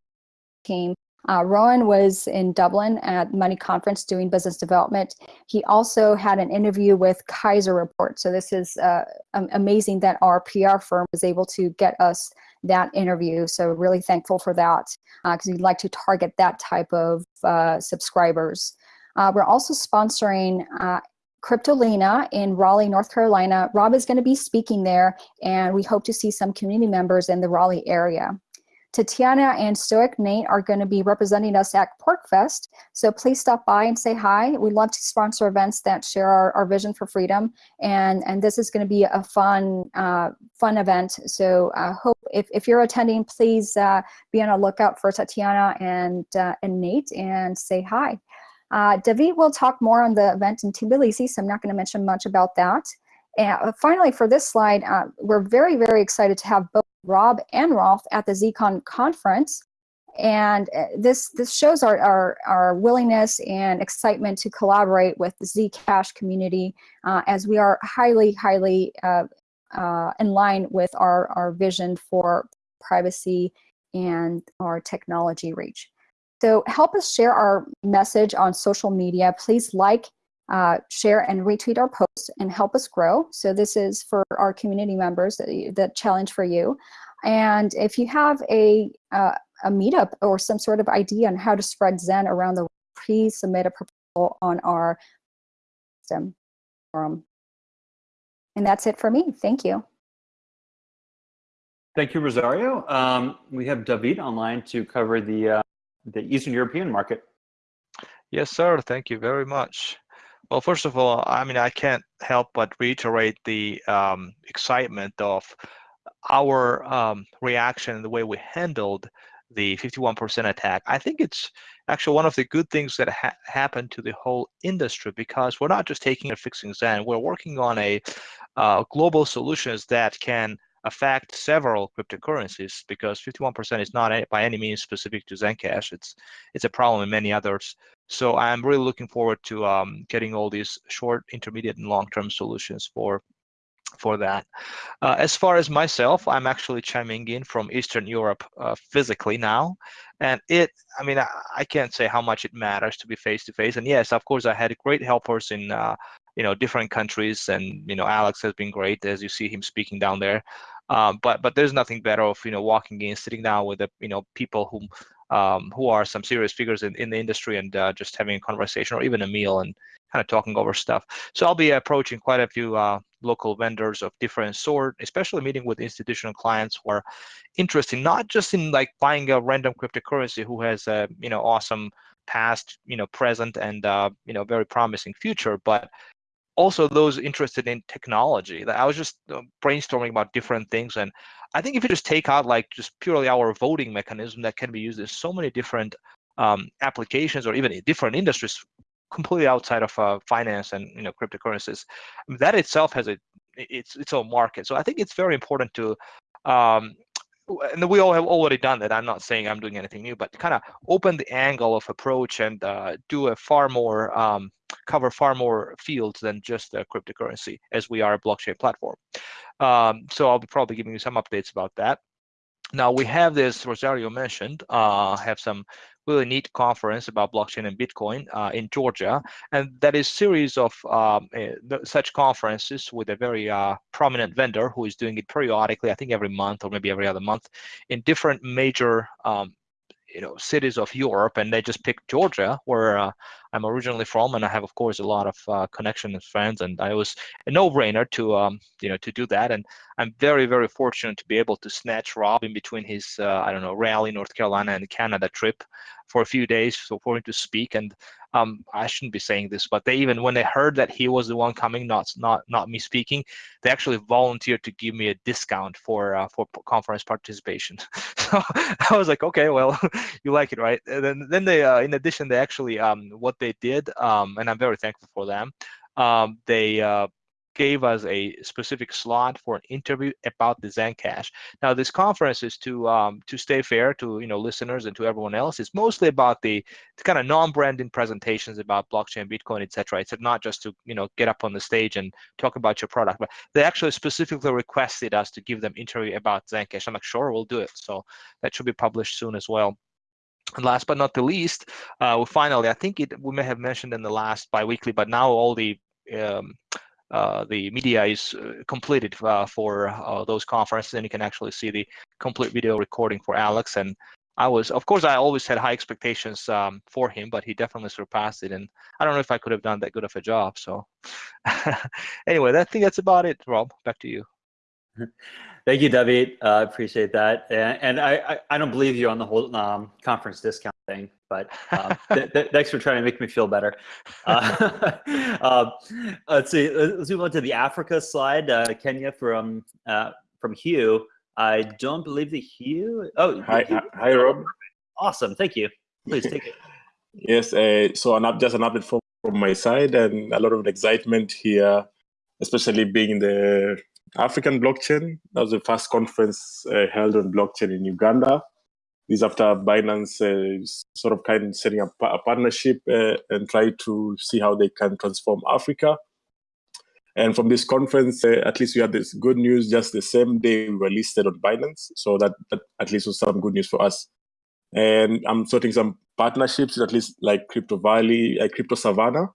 team. Uh, Rowan was in Dublin at Money Conference doing business development. He also had an interview with Kaiser Report. So this is uh, amazing that our PR firm was able to get us that interview. So really thankful for that because uh, we'd like to target that type of uh, subscribers. Uh, we're also sponsoring uh, Cryptolina in Raleigh, North Carolina. Rob is going to be speaking there, and we hope to see some community members in the Raleigh area. Tatiana and Stoic Nate are going to be representing us at PorcFest. So please stop by and say hi. We love to sponsor events that share our, our vision for freedom. And, and this is going to be a fun, uh, fun event. So I uh, hope if, if you're attending, please uh, be on a lookout for Tatiana and, uh, and Nate and say hi. Uh, David will talk more on the event in Tbilisi, so I'm not going to mention much about that. And finally, for this slide, uh, we're very, very excited to have both Rob and Rolf at the ZCon conference. And uh, this, this shows our, our, our willingness and excitement to collaborate with the Zcash community uh, as we are highly, highly uh, uh, in line with our, our vision for privacy and our technology reach. So help us share our message on social media. Please like, uh, share, and retweet our posts and help us grow. So this is for our community members, the, the challenge for you. And if you have a, uh, a meetup or some sort of idea on how to spread Zen around the world, please submit a proposal on our STEM forum. And that's it for me. Thank you. Thank you, Rosario. Um, we have David online to cover the uh, the Eastern European market. Yes, sir. Thank you very much. Well, first of all, I mean, I can't help but reiterate the um, excitement of our um, reaction and the way we handled the 51% attack. I think it's actually one of the good things that ha happened to the whole industry because we're not just taking and fixing Zen, we're working on a uh, global solutions that can affect several cryptocurrencies because 51% is not by any means specific to Zencash. It's it's a problem in many others. So I'm really looking forward to um, getting all these short, intermediate, and long-term solutions for for that. Uh, as far as myself, I'm actually chiming in from Eastern Europe uh, physically now. And it, I mean, I, I, can't say how much it matters to be face to face. And yes, of course, I had great helpers in, uh, you know, different countries. And, you know, Alex has been great as you see him speaking down there. Um, but but there's nothing better of, you know, walking in, sitting down with the, you know, people who um, who are some serious figures in, in the industry and uh, just having a conversation or even a meal and kind of talking over stuff. So I'll be approaching quite a few uh, local vendors of different sort, especially meeting with institutional clients who are interested not just in like buying a random cryptocurrency who has a you know awesome past, you know present, and uh, you know very promising future, but also those interested in technology. I was just uh, brainstorming about different things, and I think if you just take out like just purely our voting mechanism that can be used in so many different um, applications or even in different industries completely outside of uh, finance and you know cryptocurrencies. That itself has a its its own market. So I think it's very important to um, and we all have already done that. I'm not saying I'm doing anything new, but kind of open the angle of approach and uh, do a far more um, cover far more fields than just a cryptocurrency, as we are a blockchain platform. Um, so I'll be probably giving you some updates about that. Now we have this Rosario mentioned, uh, have some really neat conference about blockchain and Bitcoin uh, in Georgia, and that is series of um, uh, such conferences with a very uh, prominent vendor who is doing it periodically. I think every month or maybe every other month in different major um, you know cities of Europe, and they just picked Georgia, where uh, I'm originally from, and I have of course a lot of uh, connections and friends, and I was a no-brainer to um, you know to do that, and I'm very very fortunate to be able to snatch Rob in between his uh, I don't know Raleigh, North Carolina, and Canada trip for a few days so for him to speak, and um, I shouldn't be saying this, but they even when they heard that he was the one coming, not not not me speaking, they actually volunteered to give me a discount for uh, for conference participation. so I was like, okay, well, you like it, right? And then then they, uh, in addition, they actually um, what they did, um, and I'm very thankful for them. Um, they uh, gave us a specific slot for an interview about the Zencash. Now, this conference is to um, to stay fair to you know listeners and to everyone else. It's mostly about the, the kind of non-branding presentations about blockchain, Bitcoin, etc. It's not just to you know get up on the stage and talk about your product, but they actually specifically requested us to give them interview about Zencash. I'm like, sure, we'll do it. So that should be published soon as well. And last but not the least, uh, finally, I think it we may have mentioned in the last biweekly, but now all the um, uh, the media is uh, completed uh, for those conferences, and you can actually see the complete video recording for Alex. And I was, of course, I always had high expectations um, for him, but he definitely surpassed it. And I don't know if I could have done that good of a job. So anyway, I think that's about it. Rob, back to you. Thank you, David. I uh, appreciate that. And, and I, I, I, don't believe you on the whole um, conference discount thing, but um, th th thanks for trying to make me feel better. Uh, uh, let's see. Let's move on to the Africa slide. Uh, Kenya from uh, from Hugh. I don't believe the Hugh. Oh, hi, Hugh. hi, Rob. Awesome. Thank you. Please take it. yes. Uh, so an up, just an update from, from my side, and a lot of excitement here especially being in the African blockchain. That was the first conference uh, held on blockchain in Uganda. This after Binance uh, sort of kind of setting up a partnership uh, and try to see how they can transform Africa. And from this conference, uh, at least we had this good news just the same day we were listed on Binance. So that, that at least was some good news for us. And I'm sorting some partnerships, at least like Crypto Valley, Crypto Savannah,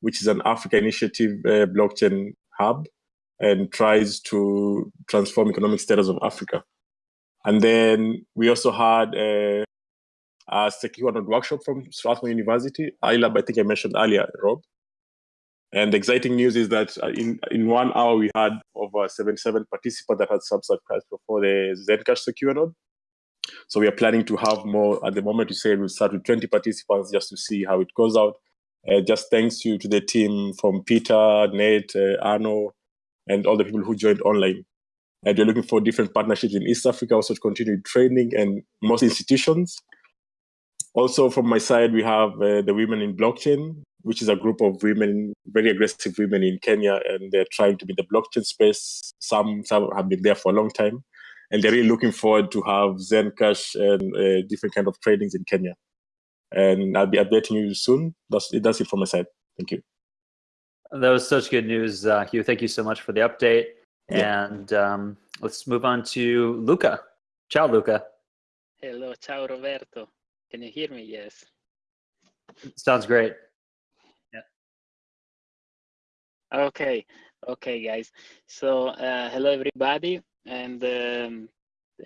which is an Africa Initiative uh, blockchain hub and tries to transform economic status of Africa. And then we also had a, a secure node workshop from Strathmore University, ILAB, I think I mentioned earlier, Rob. And the exciting news is that uh, in, in one hour, we had over 77 participants that had subscribed for the Zencash secure node. So we are planning to have more at the moment. We say we'll start with 20 participants just to see how it goes out. Uh, just thanks you to the team from Peter, Nate, uh, Arno, and all the people who joined online. And we're looking for different partnerships in East Africa, also to continue training and most institutions. Also, from my side, we have uh, the Women in Blockchain, which is a group of women, very aggressive women in Kenya, and they're trying to be the blockchain space. Some, some have been there for a long time, and they're really looking forward to have Zencash and uh, different kind of tradings in Kenya. And I'll be updating you soon. That's, that's it from my side. Thank you. That was such good news, uh, Hugh. Thank you so much for the update. Yeah. And um, let's move on to Luca. Ciao, Luca. Hello, ciao, Roberto. Can you hear me? Yes. Sounds great. Yeah. Okay. Okay, guys. So, uh, hello, everybody. And um,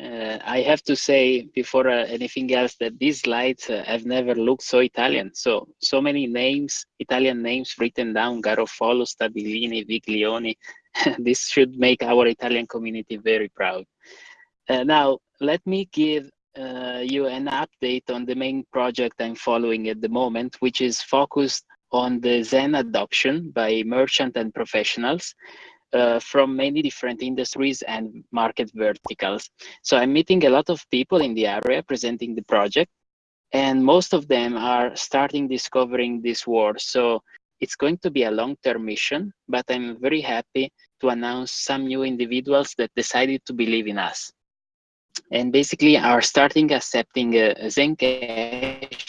uh, I have to say before uh, anything else that these slides uh, have never looked so Italian. So, so many names, Italian names written down, Garoffolo, Stabilini, Viglioni. this should make our Italian community very proud. Uh, now, let me give uh, you an update on the main project I'm following at the moment, which is focused on the Zen adoption by merchant and professionals uh, from many different industries and market verticals. So I'm meeting a lot of people in the area presenting the project, and most of them are starting discovering this world. So it's going to be a long-term mission, but I'm very happy to announce some new individuals that decided to believe in us. And basically are starting accepting uh, Zencash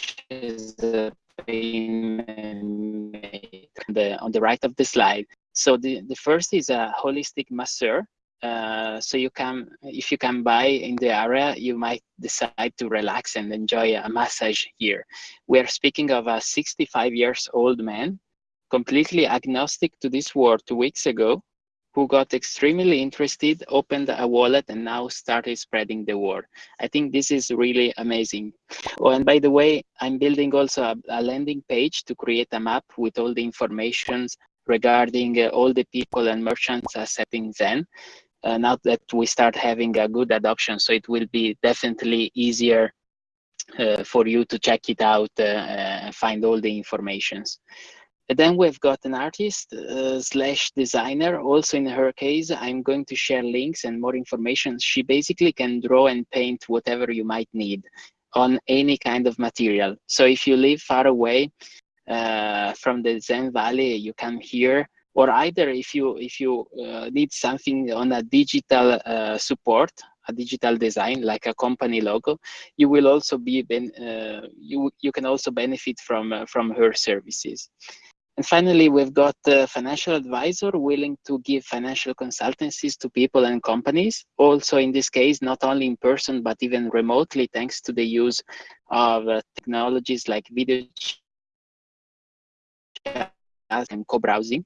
the, on the right of the slide. So the, the first is a holistic masseur. Uh, so you can, if you can buy in the area, you might decide to relax and enjoy a massage here. We are speaking of a 65 years old man, completely agnostic to this world two weeks ago, who got extremely interested, opened a wallet, and now started spreading the word. I think this is really amazing. Oh, and by the way, I'm building also a, a landing page to create a map with all the informations regarding uh, all the people and merchants accepting Zen. Uh, now that we start having a good adoption, so it will be definitely easier uh, for you to check it out and find all the informations. And then we've got an artist uh, slash designer. Also in her case, I'm going to share links and more information. She basically can draw and paint whatever you might need on any kind of material. So if you live far away, uh, from the Zen Valley, you come here, or either if you if you uh, need something on a digital uh, support, a digital design like a company logo, you will also be ben, uh, you you can also benefit from uh, from her services. And finally, we've got a financial advisor willing to give financial consultancies to people and companies. Also, in this case, not only in person, but even remotely, thanks to the use of technologies like video and co-browsing,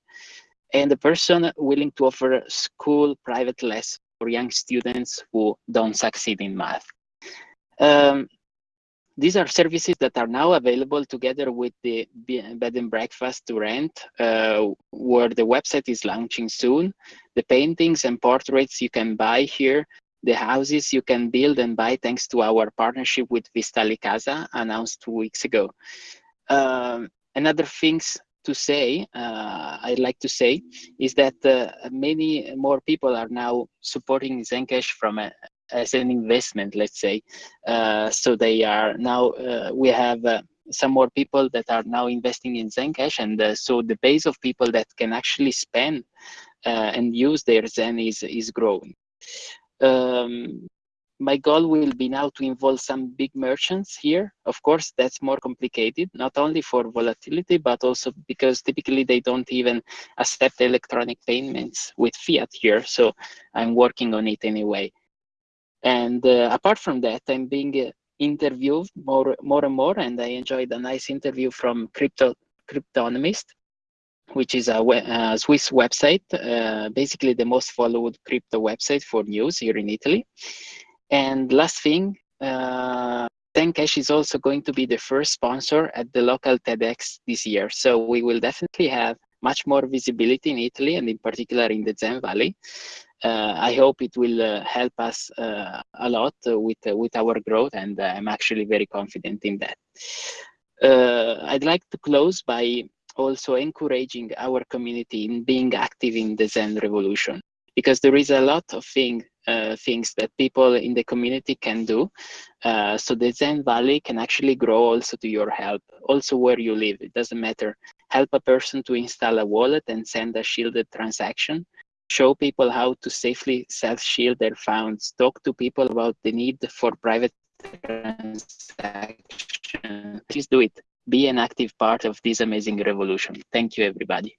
and the person willing to offer school private lessons for young students who don't succeed in math. Um, these are services that are now available together with the bed and breakfast to rent, uh, where the website is launching soon. The paintings and portraits you can buy here, the houses you can build and buy thanks to our partnership with Vistali Casa announced two weeks ago. Um, another things to say, uh, I'd like to say, is that uh, many more people are now supporting Zencash from a, as an investment, let's say. Uh, so they are now, uh, we have uh, some more people that are now investing in Zencash. And uh, so the base of people that can actually spend and use their Zen is, is growing. Um, my goal will be now to involve some big merchants here. Of course, that's more complicated, not only for volatility, but also because typically they don't even accept electronic payments with fiat here. So I'm working on it anyway. And uh, apart from that, I'm being uh, interviewed more, more and more, and I enjoyed a nice interview from Crypto Cryptonomist, which is a, a Swiss website, uh, basically the most followed crypto website for news here in Italy. And last thing, uh, Zencash is also going to be the first sponsor at the local TEDx this year. So we will definitely have much more visibility in Italy and in particular in the Zen Valley. Uh, I hope it will uh, help us uh, a lot with, uh, with our growth and I'm actually very confident in that. Uh, I'd like to close by also encouraging our community in being active in the Zen revolution because there is a lot of thing, uh, things that people in the community can do. Uh, so the Zen Valley can actually grow also to your help, also where you live. It doesn't matter. Help a person to install a wallet and send a shielded transaction. Show people how to safely self-shield their funds. Talk to people about the need for private transaction. Please do it. Be an active part of this amazing revolution. Thank you, everybody.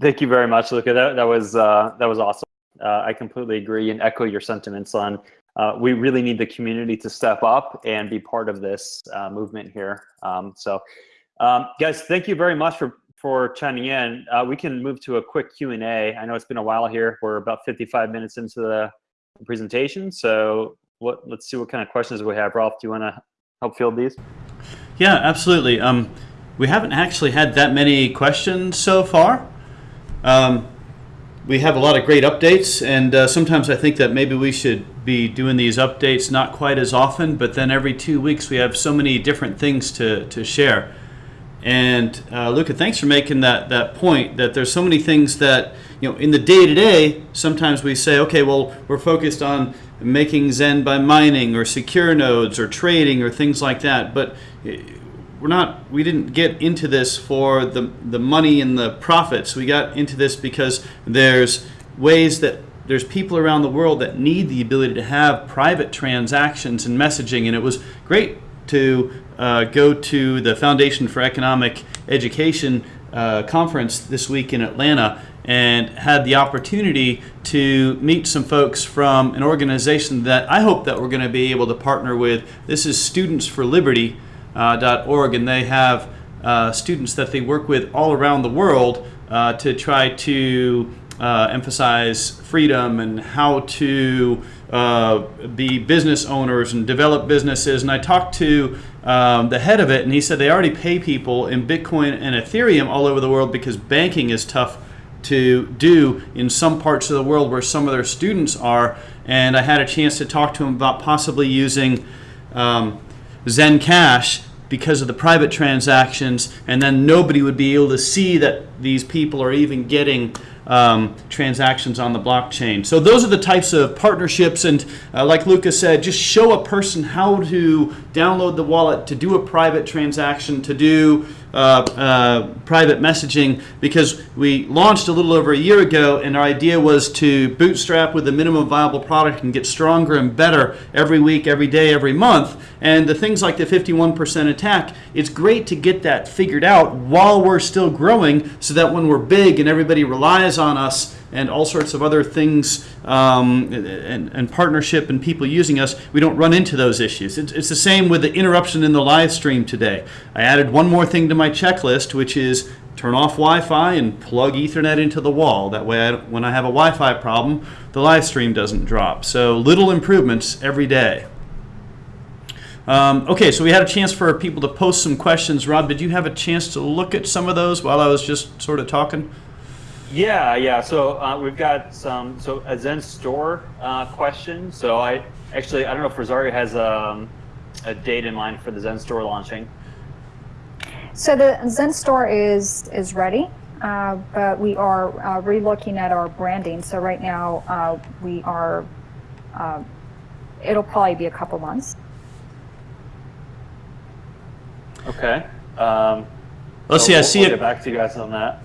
Thank you very much, Luca. That, that was uh, that was awesome. Uh, I completely agree and echo your sentiments on. Uh, we really need the community to step up and be part of this uh, movement here. Um, so, um, guys, thank you very much for for chiming in. Uh, we can move to a quick Q and A. I know it's been a while here. We're about 55 minutes into the presentation, so what, let's see what kind of questions we have. Rolf, do you want to help field these? Yeah, absolutely. Um, we haven't actually had that many questions so far. Um, we have a lot of great updates, and uh, sometimes I think that maybe we should be doing these updates not quite as often, but then every two weeks we have so many different things to, to share. And uh, Luca, thanks for making that, that point that there's so many things that, you know, in the day to day, sometimes we say, okay, well, we're focused on making Zen by mining or secure nodes or trading or things like that. But we're not we didn't get into this for the the money and the profits. We got into this because there's ways that there's people around the world that need the ability to have private transactions and messaging. And it was great to uh, go to the foundation for economic education uh, conference this week in atlanta and had the opportunity to meet some folks from an organization that i hope that we're going to be able to partner with. This is students for liberty .org, and they have uh, students that they work with all around the world uh, to try to uh, emphasize freedom and how to uh, be business owners and develop businesses. And I talked to um, the head of it, and he said they already pay people in Bitcoin and Ethereum all over the world because banking is tough to do in some parts of the world where some of their students are. And I had a chance to talk to him about possibly using um, Zen Cash because of the private transactions, and then nobody would be able to see that these people are even getting um, transactions on the blockchain. So those are the types of partnerships, and uh, like Lucas said, just show a person how to download the wallet, to do a private transaction, to do uh, uh, private messaging because we launched a little over a year ago and our idea was to bootstrap with a minimum viable product and get stronger and better every week, every day, every month. And the things like the 51% attack, it's great to get that figured out while we're still growing so that when we're big and everybody relies on us and all sorts of other things um, and, and, partnership and people using us, we don't run into those issues. It's, it's, the same with the interruption in the live stream today. I added one more thing to my checklist, which is turn off Wi-Fi and plug Ethernet into the wall. That way, I, when I have a Wi-Fi problem, the live stream doesn't drop. So little improvements every day. Um, okay, so we had a chance for people to post some questions. Rob, did you have a chance to look at some of those while I was just sort of talking? Yeah, yeah. So uh, we've got some. So a Zen store uh, question. So I actually I don't know if Rosario has um, a date in mind for the Zen store launching. So the Zen store is is ready, uh, but we are uh, relooking at our branding. So right now uh, we are. Uh, it'll probably be a couple months. Okay. Um, Let's so see. I we'll, see we'll it. Back to you guys on that.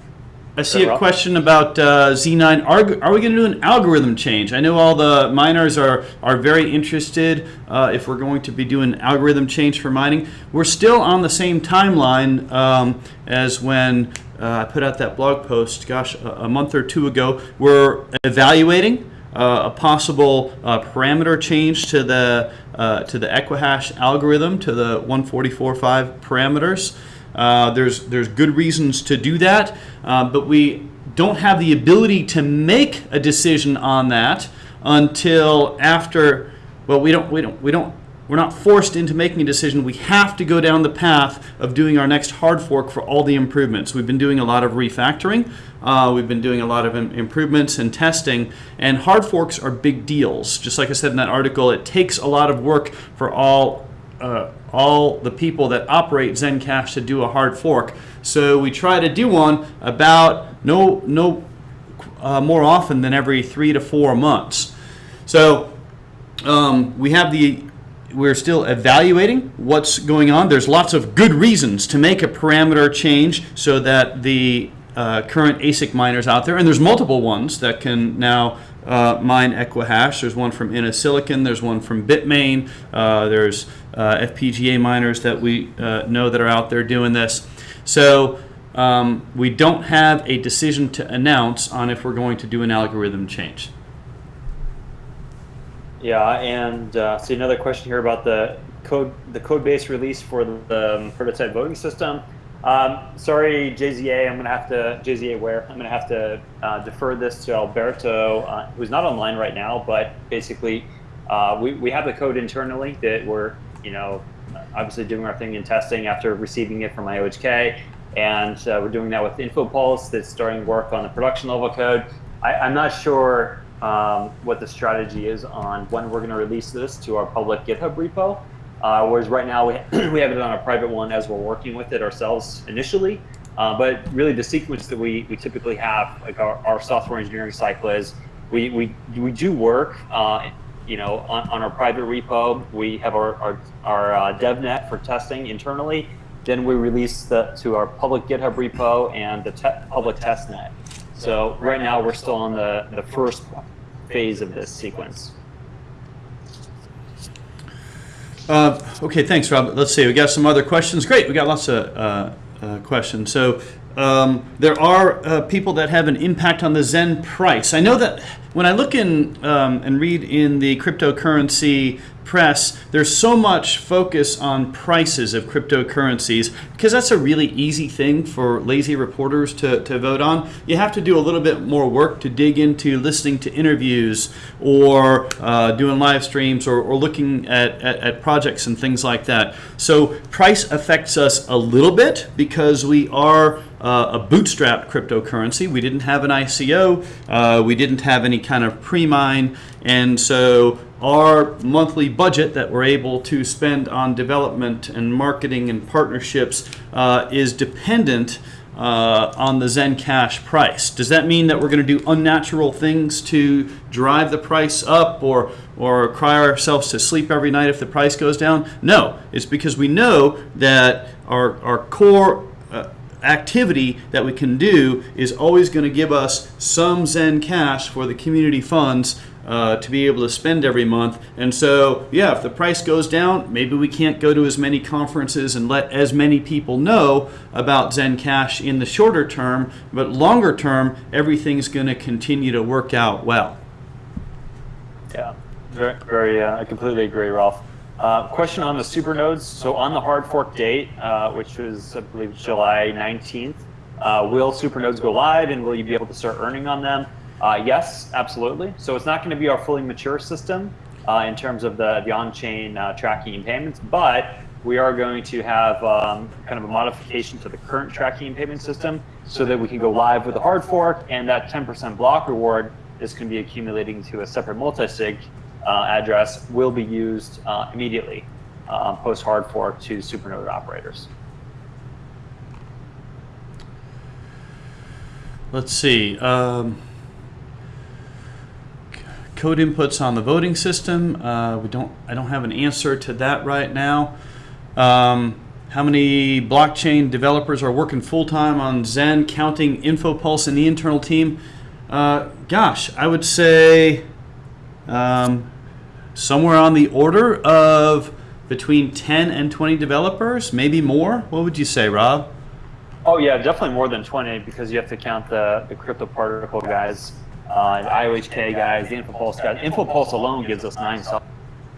I see a question about uh, Z9. Are, are we going to do an algorithm change? I know all the miners are, are very interested uh, if we're going to be doing an algorithm change for mining. We're still on the same timeline um, as when uh, I put out that blog post, gosh, a, a month or two ago. We're evaluating uh, a possible uh, parameter change to the uh, to the Equihash algorithm to the 144.5 parameters. Uh, there's there's good reasons to do that, uh, but we don't have the ability to make a decision on that until after. Well, we don't we don't we don't we're not forced into making a decision. We have to go down the path of doing our next hard fork for all the improvements. We've been doing a lot of refactoring. Uh, we've been doing a lot of im- improvements and testing. And hard forks are big deals. Just like I said in that article, it takes a lot of work for all uh, all the people that operate Zencash to do a hard fork. So we try to do one about no no uh, more often than every three to four months. So um, we have the we're still evaluating what's going on. There's lots of good reasons to make a parameter change so that the uh, current ASIC miners out there, and there's multiple ones that can now uh, mine Equihash. There's one from Innosilicon. There's one from Bitmain. Uh, there's uh, FPGA miners that we uh, know that are out there doing this. So um, we don't have a decision to announce on if we're going to do an algorithm change. Yeah, and uh, see another question here about the code, the code base release for the um, prototype voting system. Um, sorry, JZA, I'm going to have to JZA where I'm going to have to uh, defer this to Alberto, uh, who's not online right now, but basically uh, we we have the code internally that we're you know obviously doing our thing in testing after receiving it from IOHK, and uh, we're doing that with InfoPulse that's starting work on the production level code. I, I'm not sure um, what the strategy is on when we're going to release this to our public GitHub repo. Uh, whereas right now we, we have it on a private one as we're working with it ourselves initially. Uh, but really the sequence that we, we typically have, like our, our software engineering cycle is we, we, we do work, uh, you know, on, on our private repo. We have our, our, our uh, DevNet for testing internally. Then we release the, to our public GitHub repo and the te public testnet. So right now we're still on the, the first phase of this sequence. Uh, okay, thanks, Rob. Let's see. We got some other questions. Great. We got lots of uh, uh, questions. So um, there are uh, people that have an impact on the Zen price. I know that when I look in um, and read in the cryptocurrency press, there's so much focus on prices of cryptocurrencies because that's a really easy thing for lazy reporters to, to vote on. You have to do a little bit more work to dig into listening to interviews or uh, doing live streams or, or looking at, at, at projects and things like that. So price affects us a little bit because we are uh, a bootstrapped cryptocurrency. We didn't have an ICO. Uh, we didn't have any kind of pre-mine. And so our monthly budget that we're able to spend on development and marketing and partnerships uh, is dependent uh, on the Zencash price. Does that mean that we're going to do unnatural things to drive the price up or, or cry ourselves to sleep every night if the price goes down? No, it's because we know that our, our core activity that we can do is always going to give us some Zen cash for the community funds uh, to be able to spend every month. And so, yeah, if the price goes down, maybe we can't go to as many conferences and let as many people know about Zen Cash in the shorter term, but longer term, everything's going to continue to work out well. Yeah, very, very uh, I completely agree, Rolf. Uh, question on the supernodes. So on the hard fork date, uh, which was, I believe, July 19th, uh, will supernodes go live and will you be able to start earning on them? Uh, yes, absolutely. So it's not going to be our fully mature system uh, in terms of the, the on-chain uh, tracking and payments, but we are going to have um, kind of a modification to the current tracking and payment system so that we can go live with a hard fork and that 10% block reward is going to be accumulating to a separate multi-sig address will be used uh, immediately uh, post hard fork to supernode operators. Let's see. Um, code inputs on the voting system. Uh, we don't. I don't have an answer to that right now. Um, how many blockchain developers are working full time on Zen, counting InfoPulse and the internal team? Uh, gosh, I would say um, somewhere on the order of between 10 and 20 developers, maybe more. What would you say, Rob? Oh yeah, definitely more than 20 because you have to count the, the crypto particle guys, uh, the IOHK guys, the InfoPulse guys. InfoPulse alone gives us nine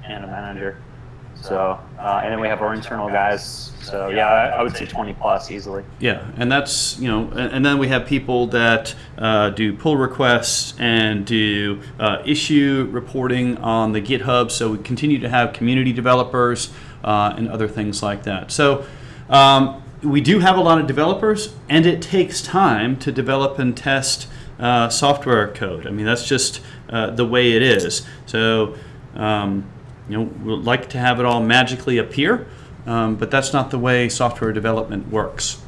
and a manager. So, uh, and then we have our internal guys. So yeah, I, I would say 20 plus easily. Yeah, and that's you know, and, and then we have people that uh, do pull requests and do uh, issue reporting on the GitHub. So we continue to have community developers uh, and other things like that. So um, we do have a lot of developers, and it takes time to develop and test uh, software code. I mean, that's just uh, the way it is. So. Um, you know, we'd like to have it all magically appear, um, but that's not the way software development works.